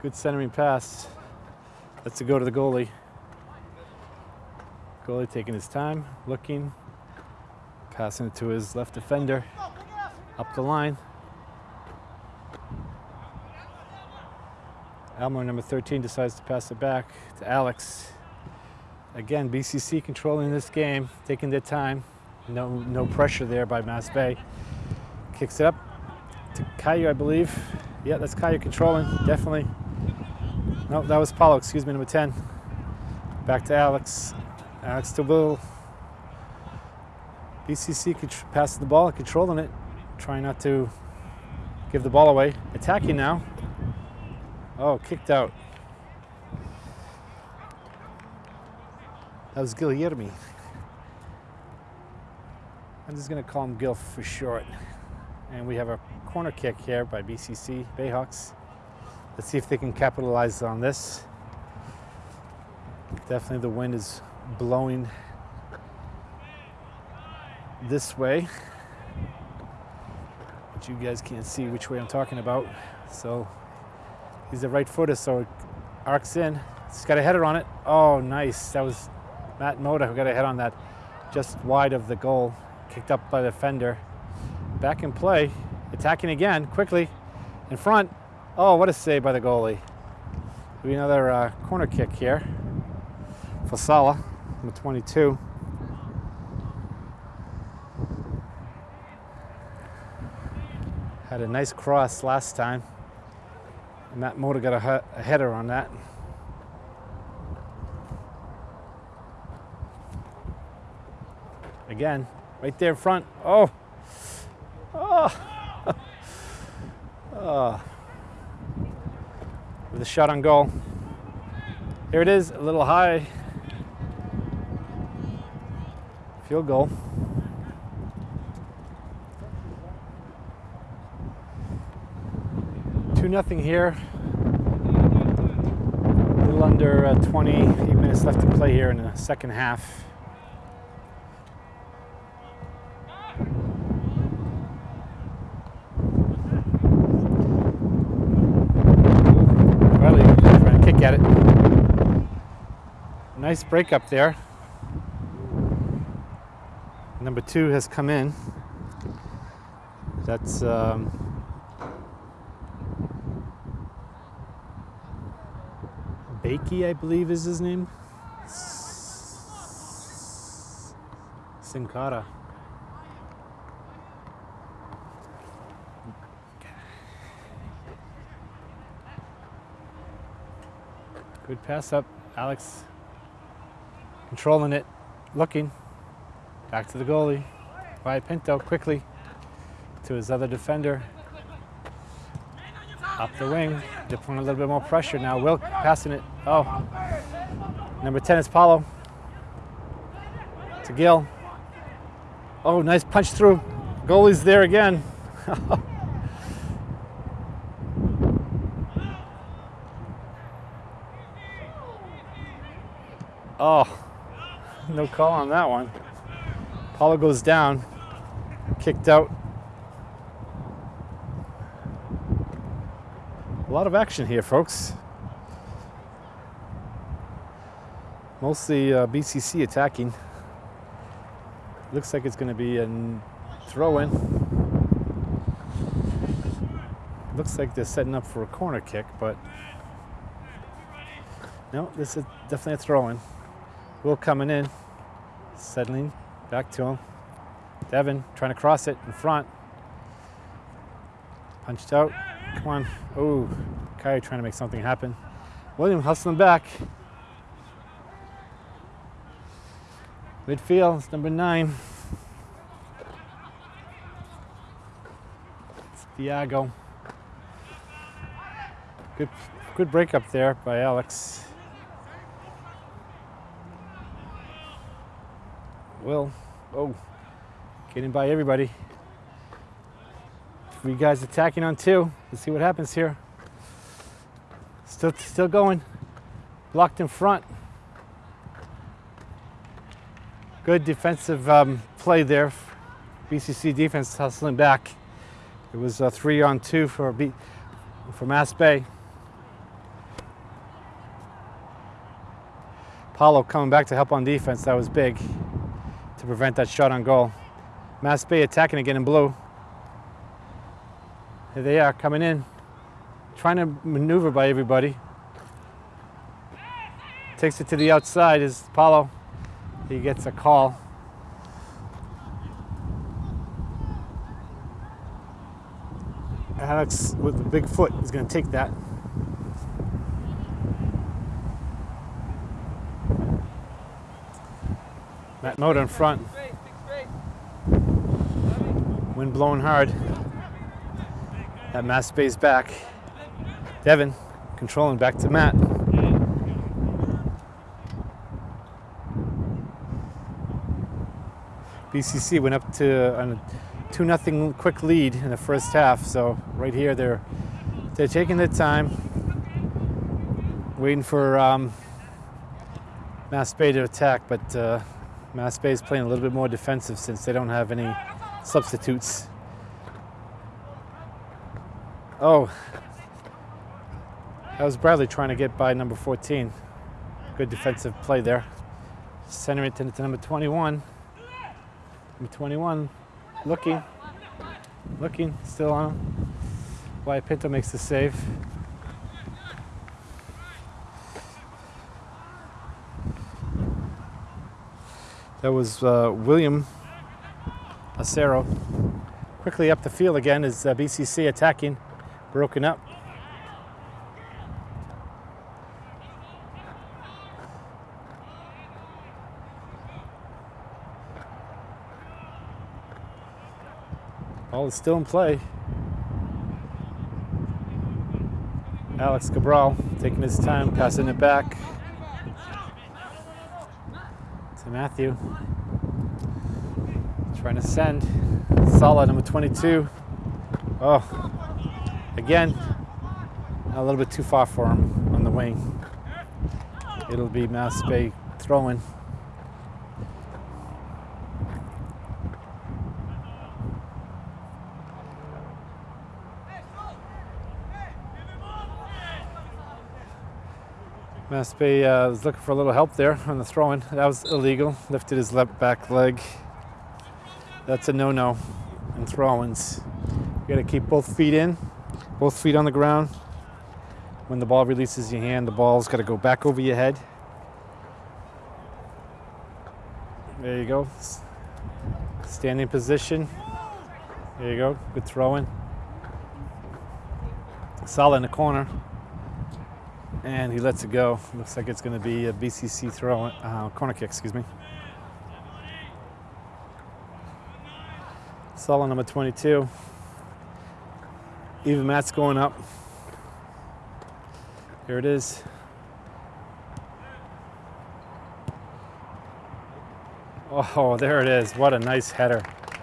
A: Good centering pass. That's a go to the goalie. Goalie taking his time, looking, passing it to his left defender, up the line. Elmer, number 13, decides to pass it back to Alex. Again, BCC controlling this game, taking their time. No, no pressure there by Mass Bay. Kicks it up to Caillou, I believe. Yeah, that's Caillou controlling, definitely. No, that was Paulo, excuse me, number 10. Back to Alex. Alex to Will. BCC passing the ball, controlling it, trying not to give the ball away. Attacking now. Oh, kicked out. That was Guillermo. I'm just going to call him Gil for short. And we have a corner kick here by BCC Bayhawks. Let's see if they can capitalize on this. Definitely the wind is blowing this way. But you guys can't see which way I'm talking about. So he's a right footer, so it arcs in. He's got a header on it. Oh, nice. That was Matt Moda who got a head on that just wide of the goal. Kicked up by the defender. Back in play. Attacking again, quickly. In front. Oh, what a save by the goalie. be another uh, corner kick here for Salah, number 22. Had a nice cross last time. And Matt Motor got a, a header on that. Again, right there in front. Oh, [laughs] oh, [laughs] oh with a shot on goal. Here it is, a little high. Field goal. Two nothing here. A little under uh, 28 minutes left to play here in the second half. Nice break up there. Number two has come in. That's um, Bakey, I believe is his name. Sinkara. Good pass up, Alex controlling it, looking. Back to the goalie. Wyatt Pinto quickly to his other defender. Up the wing. They're a little bit more pressure now. Will passing it. Oh. Number 10 is Paulo. To Gill. Oh, nice punch through. Goalie's there again. [laughs] oh, no call on that one. Paulo goes down, kicked out. A lot of action here, folks. Mostly uh, BCC attacking. Looks like it's going to be a throw in. Looks like they're setting up for a corner kick, but no, this is definitely a throw in. Will coming in, settling back to him. Devin trying to cross it in front. Punched out. Come on. Oh, Kyrie trying to make something happen. William hustling back. Midfield, number nine. It's Diago. Good, good break up there by Alex. Will, oh, getting by everybody. Three guys attacking on two. Let's see what happens here. Still, still going. Blocked in front. Good defensive um, play there. BCC defense hustling back. It was a three on two for B, for Mass Bay. Paulo coming back to help on defense. That was big prevent that shot on goal. Mass Bay attacking again in blue. Here they are coming in, trying to maneuver by everybody. Takes it to the outside is Paulo. He gets a call. Alex with the big foot is going to take that. Matt motor in front. Wind blowing hard. That Mass Bay's back. Devin controlling back to Matt. BCC went up to a 2 nothing quick lead in the first half. So right here they're they're taking their time, waiting for um, Mass Bay to attack, but uh, Mass Bay is playing a little bit more defensive since they don't have any substitutes. Oh, that was Bradley trying to get by number 14. Good defensive play there. Center it to number 21. Number 21, looking, looking, still on him. Pinto makes the save. That was uh, William Acero. Quickly up the field again is uh, BCC attacking, broken up. Ball is still in play. Alex Cabral taking his time, passing it back to Matthew. Trying to send. Solid, number 22. Oh, again, a little bit too far for him on the wing. It'll be Mass Bay throwing. Bay uh, was looking for a little help there on the throwing. That was illegal. Lifted his left back leg. That's a no-no in throw-ins. You got to keep both feet in, both feet on the ground. When the ball releases your hand, the ball's got to go back over your head. There you go. Standing position. There you go. Good throwing. Solid in the corner. And he lets it go. Looks like it's going to be a BCC throw, uh, corner kick, excuse me. Solo number 22. Even Matt's going up. Here it is. Oh, there it is. What a nice header.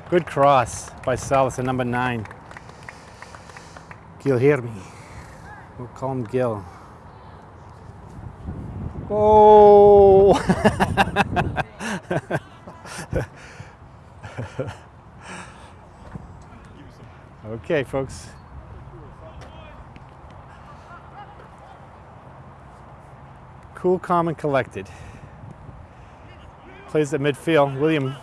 A: Good cross by Salas at number nine. Guillermo. We'll call him Gil. Oh! [laughs] okay, folks. Cool, calm, and collected. Plays at midfield. William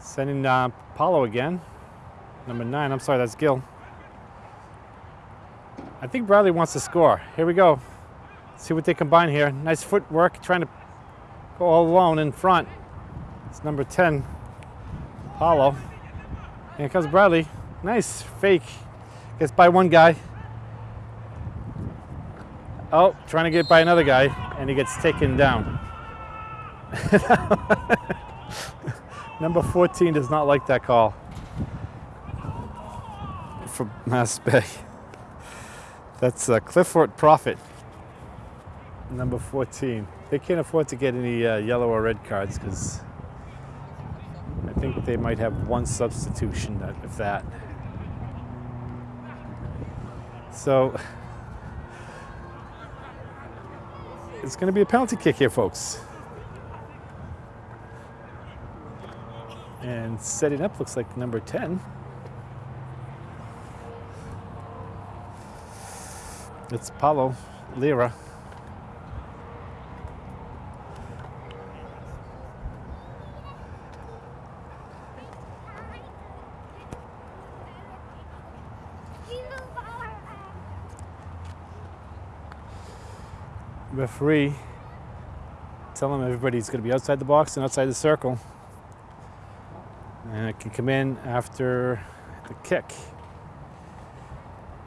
A: sending uh, Paulo again. Number nine. I'm sorry, that's Gil. I think Bradley wants to score. Here we go. See what they combine here. Nice footwork, trying to go all alone in front. It's number 10, Apollo. Here comes Bradley. Nice fake. Gets by one guy. Oh, trying to get by another guy, and he gets taken down. [laughs] Number 14 does not like that call for Mass Bay. That's uh, Clifford Profit, number 14. They can't afford to get any uh, yellow or red cards because I think they might have one substitution of that. So it's going to be a penalty kick here, folks. And setting up looks like number 10. It's Paulo Lira. Referee telling everybody's going to be outside the box and outside the circle. And it can come in after the kick.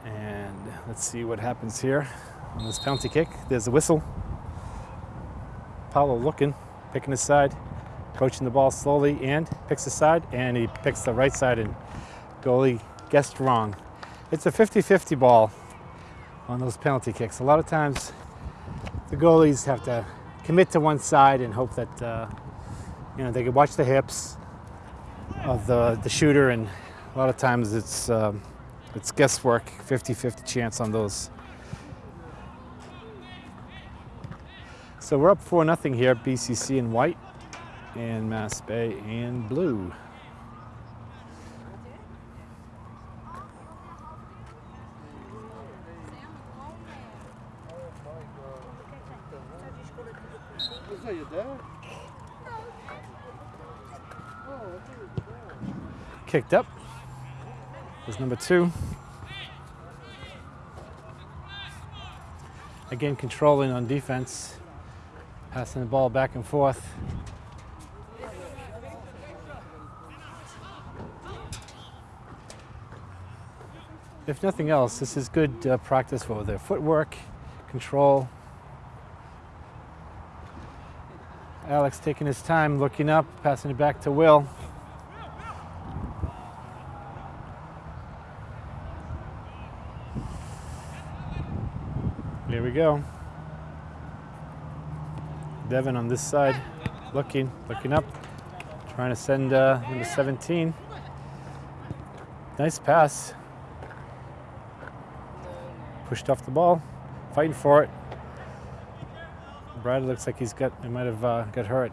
A: And let's see what happens here on this penalty kick. There's a whistle. Paulo looking, picking his side, coaching the ball slowly and picks his side and he picks the right side and goalie guessed wrong. It's a 50-50 ball on those penalty kicks. A lot of times the goalies have to commit to one side and hope that uh, you know they can watch the hips of the, the shooter and a lot of times it's um, it's guesswork, 50-50 chance on those. So we're up 4 nothing here, BCC in white and Mass Bay in blue. Kicked up is number two. Again, controlling on defense, passing the ball back and forth. If nothing else, this is good uh, practice for their footwork, control. Alex taking his time, looking up, passing it back to Will. We go. Devin on this side, looking, looking up, trying to send uh, number 17. Nice pass. Pushed off the ball, fighting for it. Brad looks like he's got, he might have uh, got hurt.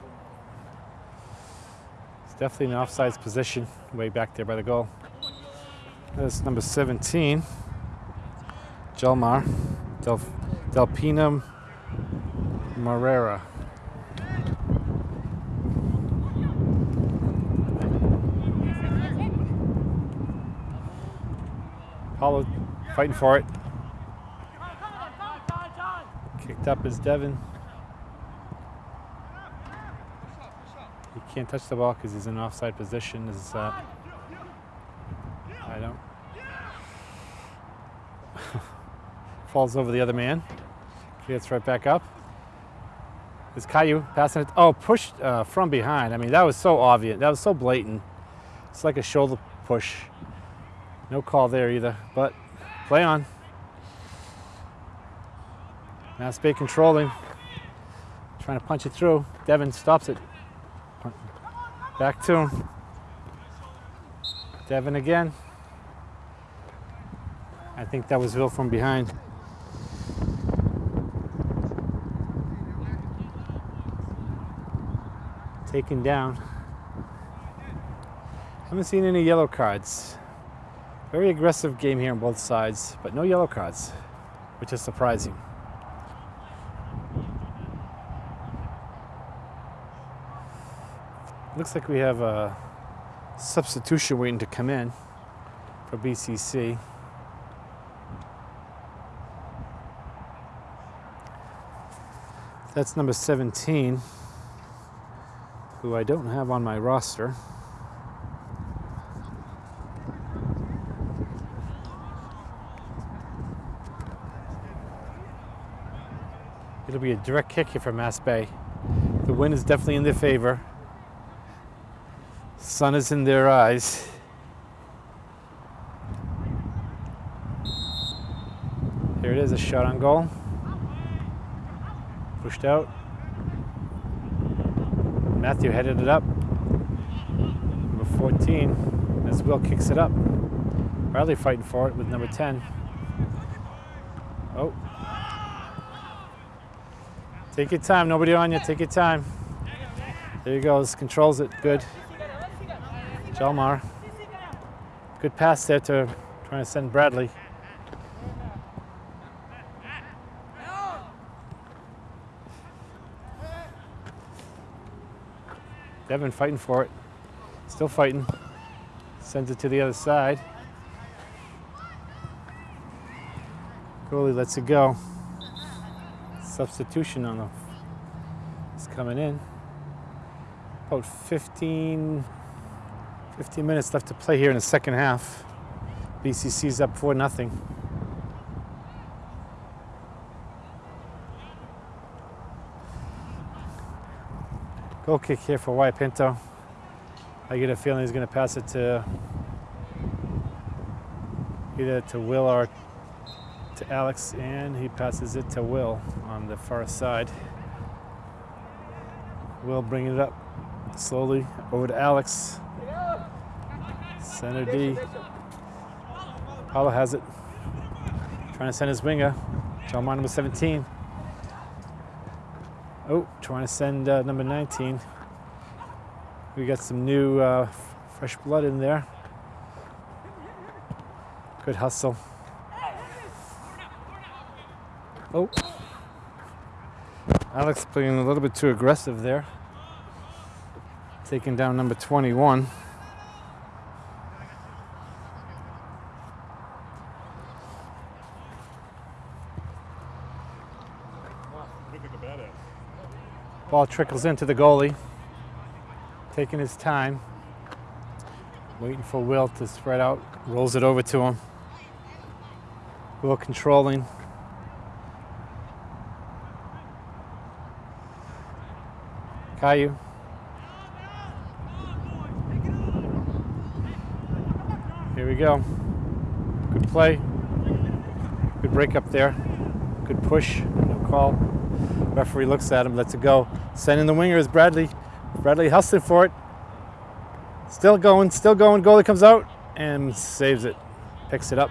A: It's definitely an offsides position, way back there by the goal. That's number 17, Jelmar. Del Delpina Marrera. Paulo fighting for it. Kicked up is Devin. He can't touch the ball because he's in an offside position. Is uh, I don't. [laughs] falls over the other man. Gets right back up. Is Caillou passing it? Oh, pushed uh, from behind. I mean, that was so obvious. That was so blatant. It's like a shoulder push. No call there either, but play on. Mass Bay controlling. Trying to punch it through. Devin stops it. Back to him. Devin again. I think that was Will from behind. Taken down. Haven't seen any yellow cards. Very aggressive game here on both sides, but no yellow cards, which is surprising. Looks like we have a substitution waiting to come in for BCC. That's number 17, who I don't have on my roster. It'll be a direct kick here from Mass Bay. The wind is definitely in their favor. Sun is in their eyes. Here it is, a shot on goal. Pushed out. Matthew headed it up. Number 14, as Will kicks it up. Bradley fighting for it with number 10. Oh. Take your time, nobody on you, take your time. There he goes, controls it, good. Jalmar. Good pass there to trying to send Bradley. Devin fighting for it. Still fighting. Sends it to the other side. Goalie lets it go. Substitution on the is coming in. About 15, 15 minutes left to play here in the second half. BCC's up 4 nothing. Goal kick here for Wyatt Pinto. I get a feeling he's going to pass it to either to Will or to Alex, and he passes it to Will on the far side. Will bringing it up slowly over to Alex. Center D. Paulo has it. Trying to send his winger. John number 17. Oh, trying to send uh, number 19. We got some new uh, fresh blood in there. Good hustle. Oh. Alex playing a little bit too aggressive there. Taking down number 21. Ball trickles into the goalie, taking his time, waiting for Will to spread out, rolls it over to him. Will controlling. Caillou. Here we go. Good play. Good break up there. Good push. No call. Referee looks at him, lets it go. Sending the winger is Bradley. Bradley hustling for it. Still going, still going. Goalie comes out and saves it. Picks it up.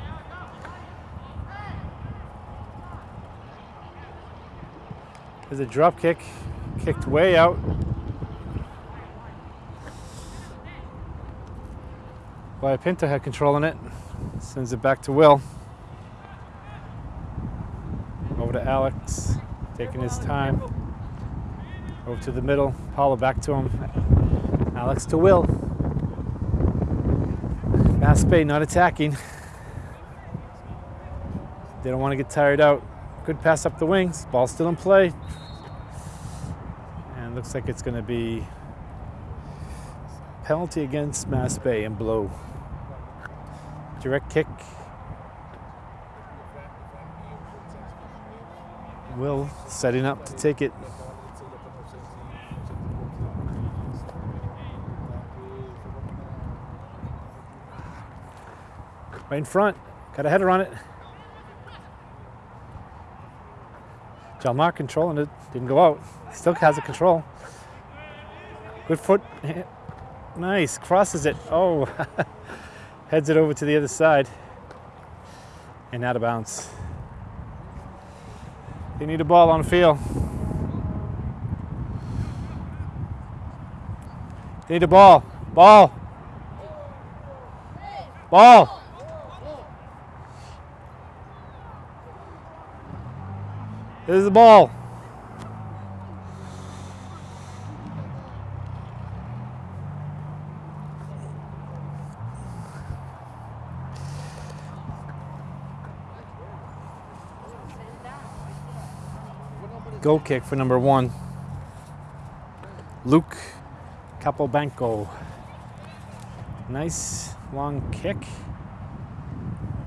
A: There's a drop kick. Kicked way out. By Pinto had control on it. Sends it back to Will. Over to Alex taking his time. Over to the middle, Paulo back to him. Alex to Will. Bay not attacking. They don't want to get tired out. Good pass up the wings. Ball still in play. And looks like it's going to be penalty against Mass Bay and blow. Direct kick. Will setting up to take it. Right in front. Got a header on it. John Mark controlling it. Didn't go out. Still has it control. Good foot. [laughs] Nice. Crosses it. Oh. [laughs] Heads it over to the other side. And out of bounds. They need a ball on the field. They need a ball. Ball. Ball. This is the ball. Goal kick for number one. Luke Capobianco. Nice long kick.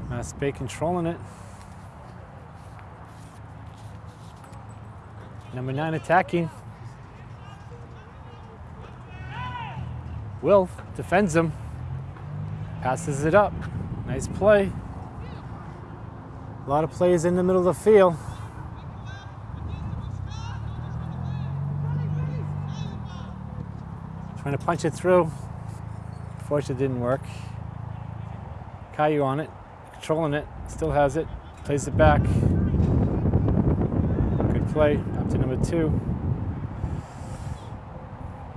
A: Mass Bay controlling it. Number nine attacking. Will defends him. Passes it up. Nice play. A lot of plays in the middle of the field. Trying to punch it through. Unfortunately, didn't work. Caillou on it, controlling it, still has it, plays it back. Good play, up to number two.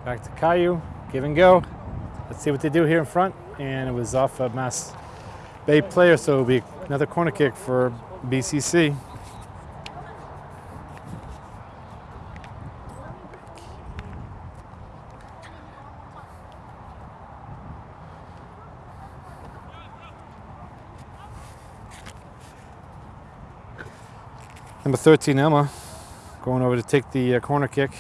A: Back to Caillou, give and go. Let's see what they do here in front. And it was off a Mass Bay player, so it'll be another corner kick for BCC. 13, Elmer, going over to take the uh, corner kick.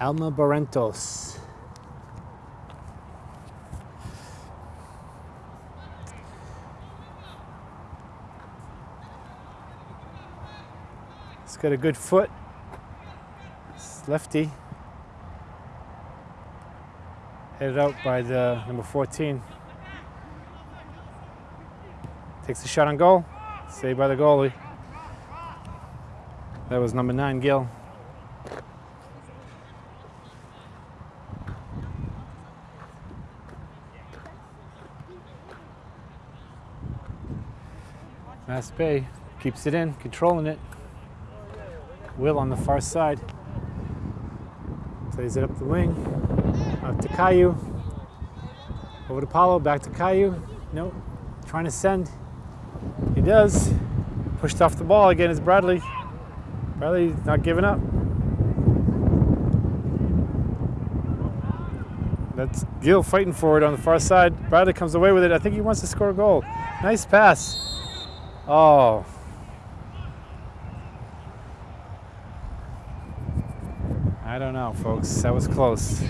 A: Elmer Barrentos. He's got a good foot. It's lefty. Headed out by the number 14. Takes a shot on goal. Saved by the goalie. That was number nine, Gill. Mass Bay keeps it in, controlling it. Will on the far side. Plays it up the wing. Up to Caillou. Over to Paulo, back to Caillou. Nope. Trying to send. He does. Pushed off the ball again is Bradley. Bradley not giving up. That's Gill fighting for it on the far side. Bradley comes away with it. I think he wants to score a goal. Nice pass. Oh. I don't know, folks. That was close.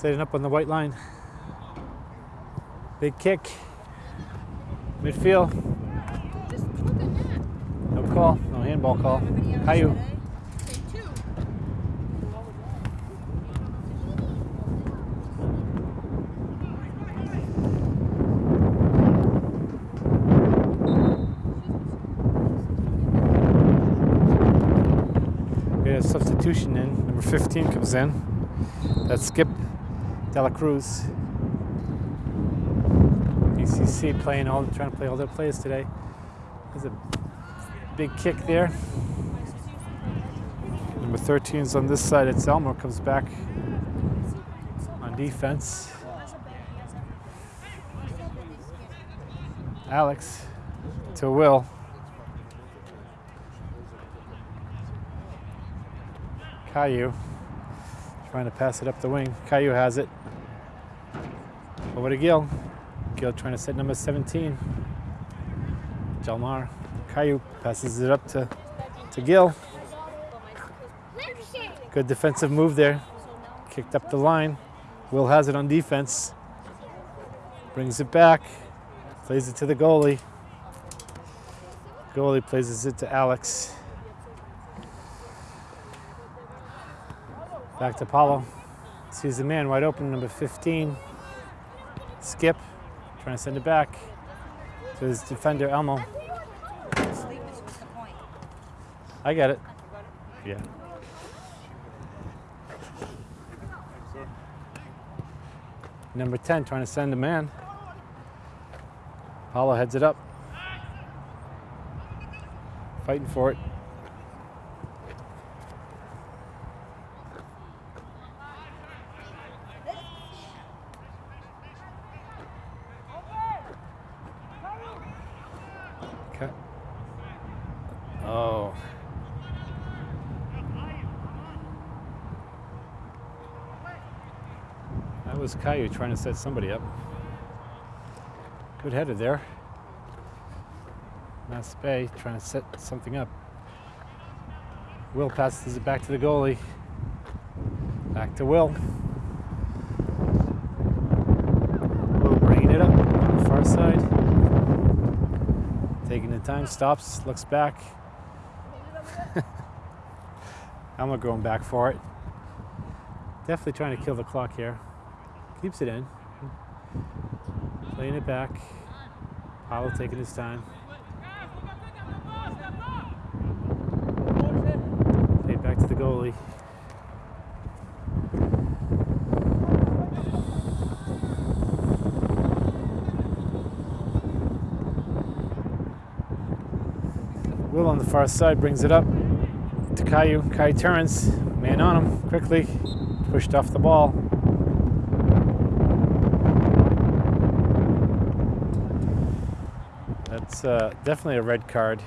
A: Setting up on the white line. Big kick. Midfield. No call. No handball call. Caillou. Substitution in. Number 15 comes in. That's Skip Dela Cruz. BCC playing all, trying to play all their plays today. There's a big kick there. Number 13 is on this side. It's Elmer comes back on defense. Alex to Will. Caillou trying to pass it up the wing. Caillou has it. Over to Gil. Gil trying to set number 17. Jalmar. Caillou passes it up to, to Gil. Good defensive move there. Kicked up the line. Will has it on defense. Brings it back. Plays it to the goalie. Goalie plays it to Alex. Back to Paulo. Sees the man wide open, number 15. Skip, trying to send it back to his defender, Elmo. I get it. Yeah. Number 10 trying to send a man. Paulo heads it up. Fighting for it. Caillou trying to set somebody up. Good header there. Mass Bay trying to set something up. Will passes it back to the goalie. Back to Will. Will bringing it up on the far side. Taking the time, stops, looks back. [laughs] Elmo going back for it. Definitely trying to kill the clock here. Keeps it in. Playing it back. Paulo taking his time. Back to the goalie. Will on the far side brings it up to Caillou. Caillou turns, man on him quickly, pushed off the ball. That's uh, definitely a red card.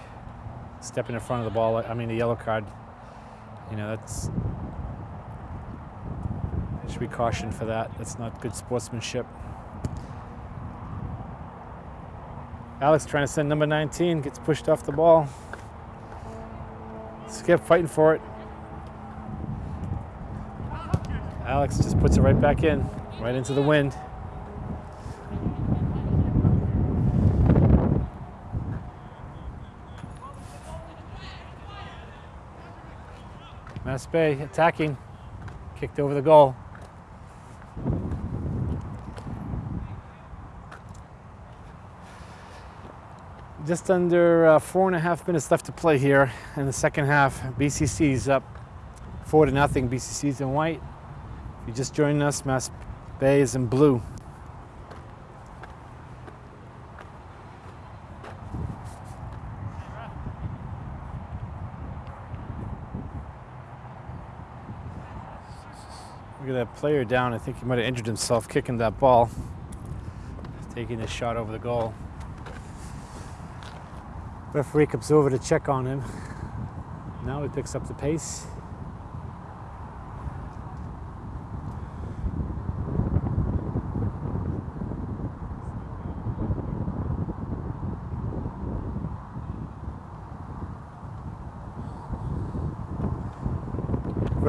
A: Stepping in front of the ball, I mean a yellow card. You know, that's should be cautioned for that. That's not good sportsmanship. Alex trying to send number 19, gets pushed off the ball. Skip fighting for it. Alex just puts it right back in, right into the wind. Bay attacking, kicked over the goal. Just under uh, four and a half minutes left to play here in the second half. BCC's up four to nothing. BCC's in white. If you just joined us, Mass Bay is in blue. Player down. I think he might have injured himself kicking that ball. Taking a shot over the goal. Referee comes over to check on him. Now he picks up the pace.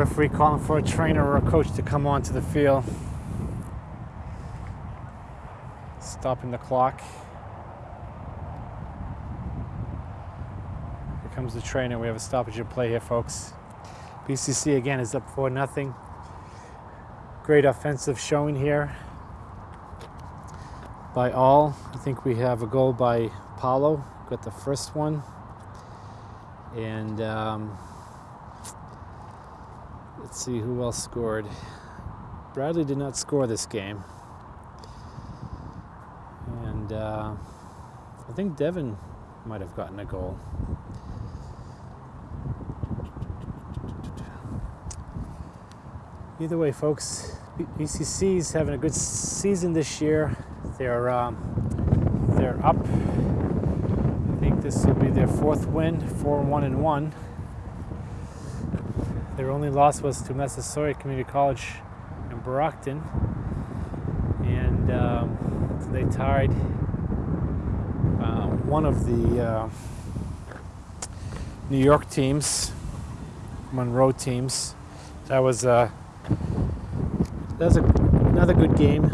A: Referee calling for a trainer or a coach to come onto the field. Stopping the clock. Here comes the trainer. We have a stoppage of play here, folks. BCC again is up for nothing. Great offensive showing here by all. I think we have a goal by Paulo. Got the first one. And um, let's see who else scored. Bradley did not score this game. And uh, I think Devin might have gotten a goal. Either way, folks, BCC's having a good season this year. They're um, They're up. I think this will be their fourth win, four one and one. Their only loss was to Massasoit Community College in Brockton, and um, they tied uh, one of the uh, New York teams, Monroe teams. That was uh, that was a, another good game.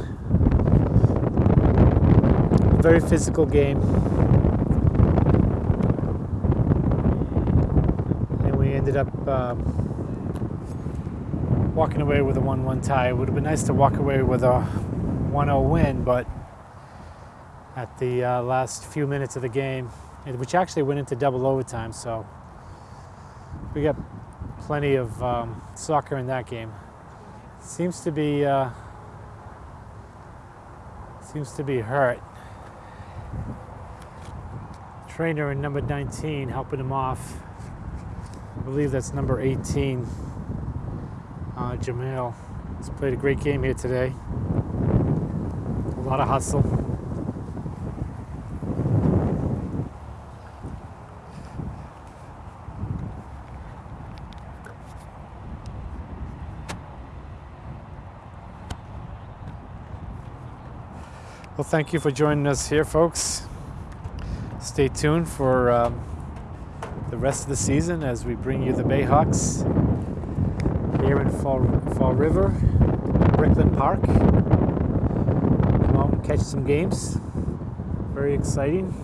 A: Very physical game. And we ended up um, walking away with a 1 1 tie. It would have been nice to walk away with a 1 0 win, but at the uh, last few minutes of the game, which actually went into double overtime, so we got plenty of um, soccer in that game. Seems to be uh, seems to be hurt. Trainer in number 19 helping him off. I believe that's number 18, uh, Jamal. He's played a great game here today. A lot of hustle. Well, thank you for joining us here, folks. Stay tuned for um, the rest of the season as we bring you the Bayhawks here in Fall, Fall River, Brickland Park. Come out and catch some games. Very exciting.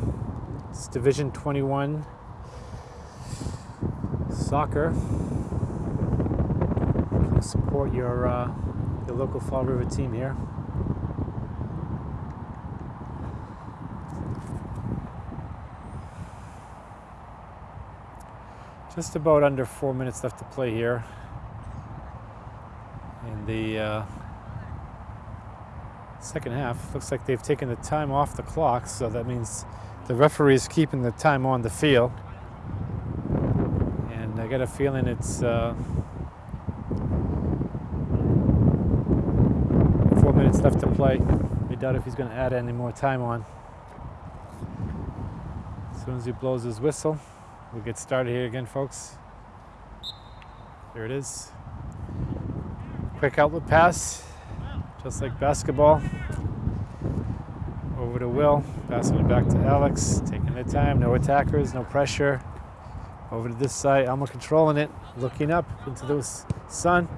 A: It's Division 21 soccer. Support your, uh, your local Fall River team here. Just about under four minutes left to play here. The uh, second half, looks like they've taken the time off the clock, so that means the referee is keeping the time on the field. And I got a feeling it's uh, four minutes left to play. I doubt if he's going to add any more time on. As soon as he blows his whistle, We'll get started here again, folks. There it is. Quick outlet pass, just like basketball. Over to Will, passing it back to Alex, taking the time, no attackers, no pressure. Over to this side, Alma controlling it, looking up into the sun,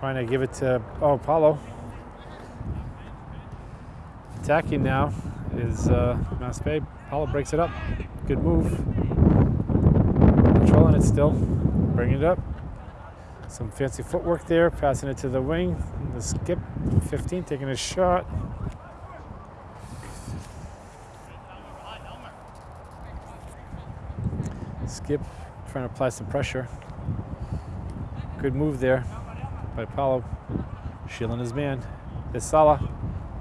A: trying to give it to, oh, Paulo. Attacking now is uh, Bay. Paulo breaks it up. Good move. Controlling it still. Bringing it up. Some fancy footwork there. Passing it to the wing. The skip. 15 taking a shot. Skip trying to apply some pressure. Good move there by Paulo. Shielding his man. There's Sala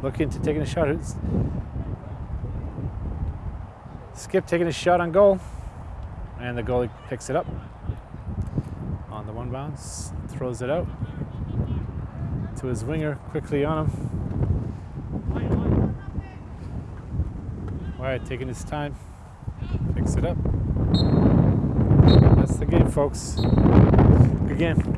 A: looking to taking a shot. Skip taking a shot on goal. And the goalie picks it up the one bounce, throws it out to his winger, quickly on him. Wyatt taking his time, picks it up. That's the game, folks. Good game.